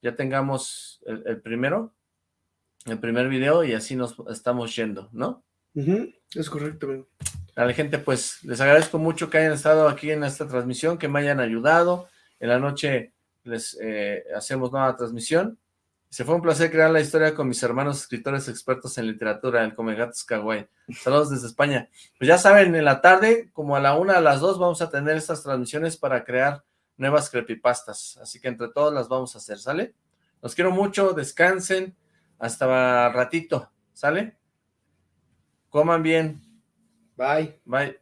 ya tengamos el, primero, el primer video y así nos estamos yendo, ¿no? Es correcto, A la gente, pues, les agradezco mucho que hayan estado aquí en esta transmisión, que me hayan ayudado. En la noche les eh, hacemos nueva transmisión. Se fue un placer crear la historia con mis hermanos escritores expertos en literatura, el Comegatos Kawaii. Saludos desde España. Pues ya saben, en la tarde, como a la una, a las dos, vamos a tener estas transmisiones para crear nuevas creepypastas. Así que entre todos las vamos a hacer, ¿sale? Los quiero mucho, descansen, hasta ratito, ¿sale? Coman bien. Bye. Bye.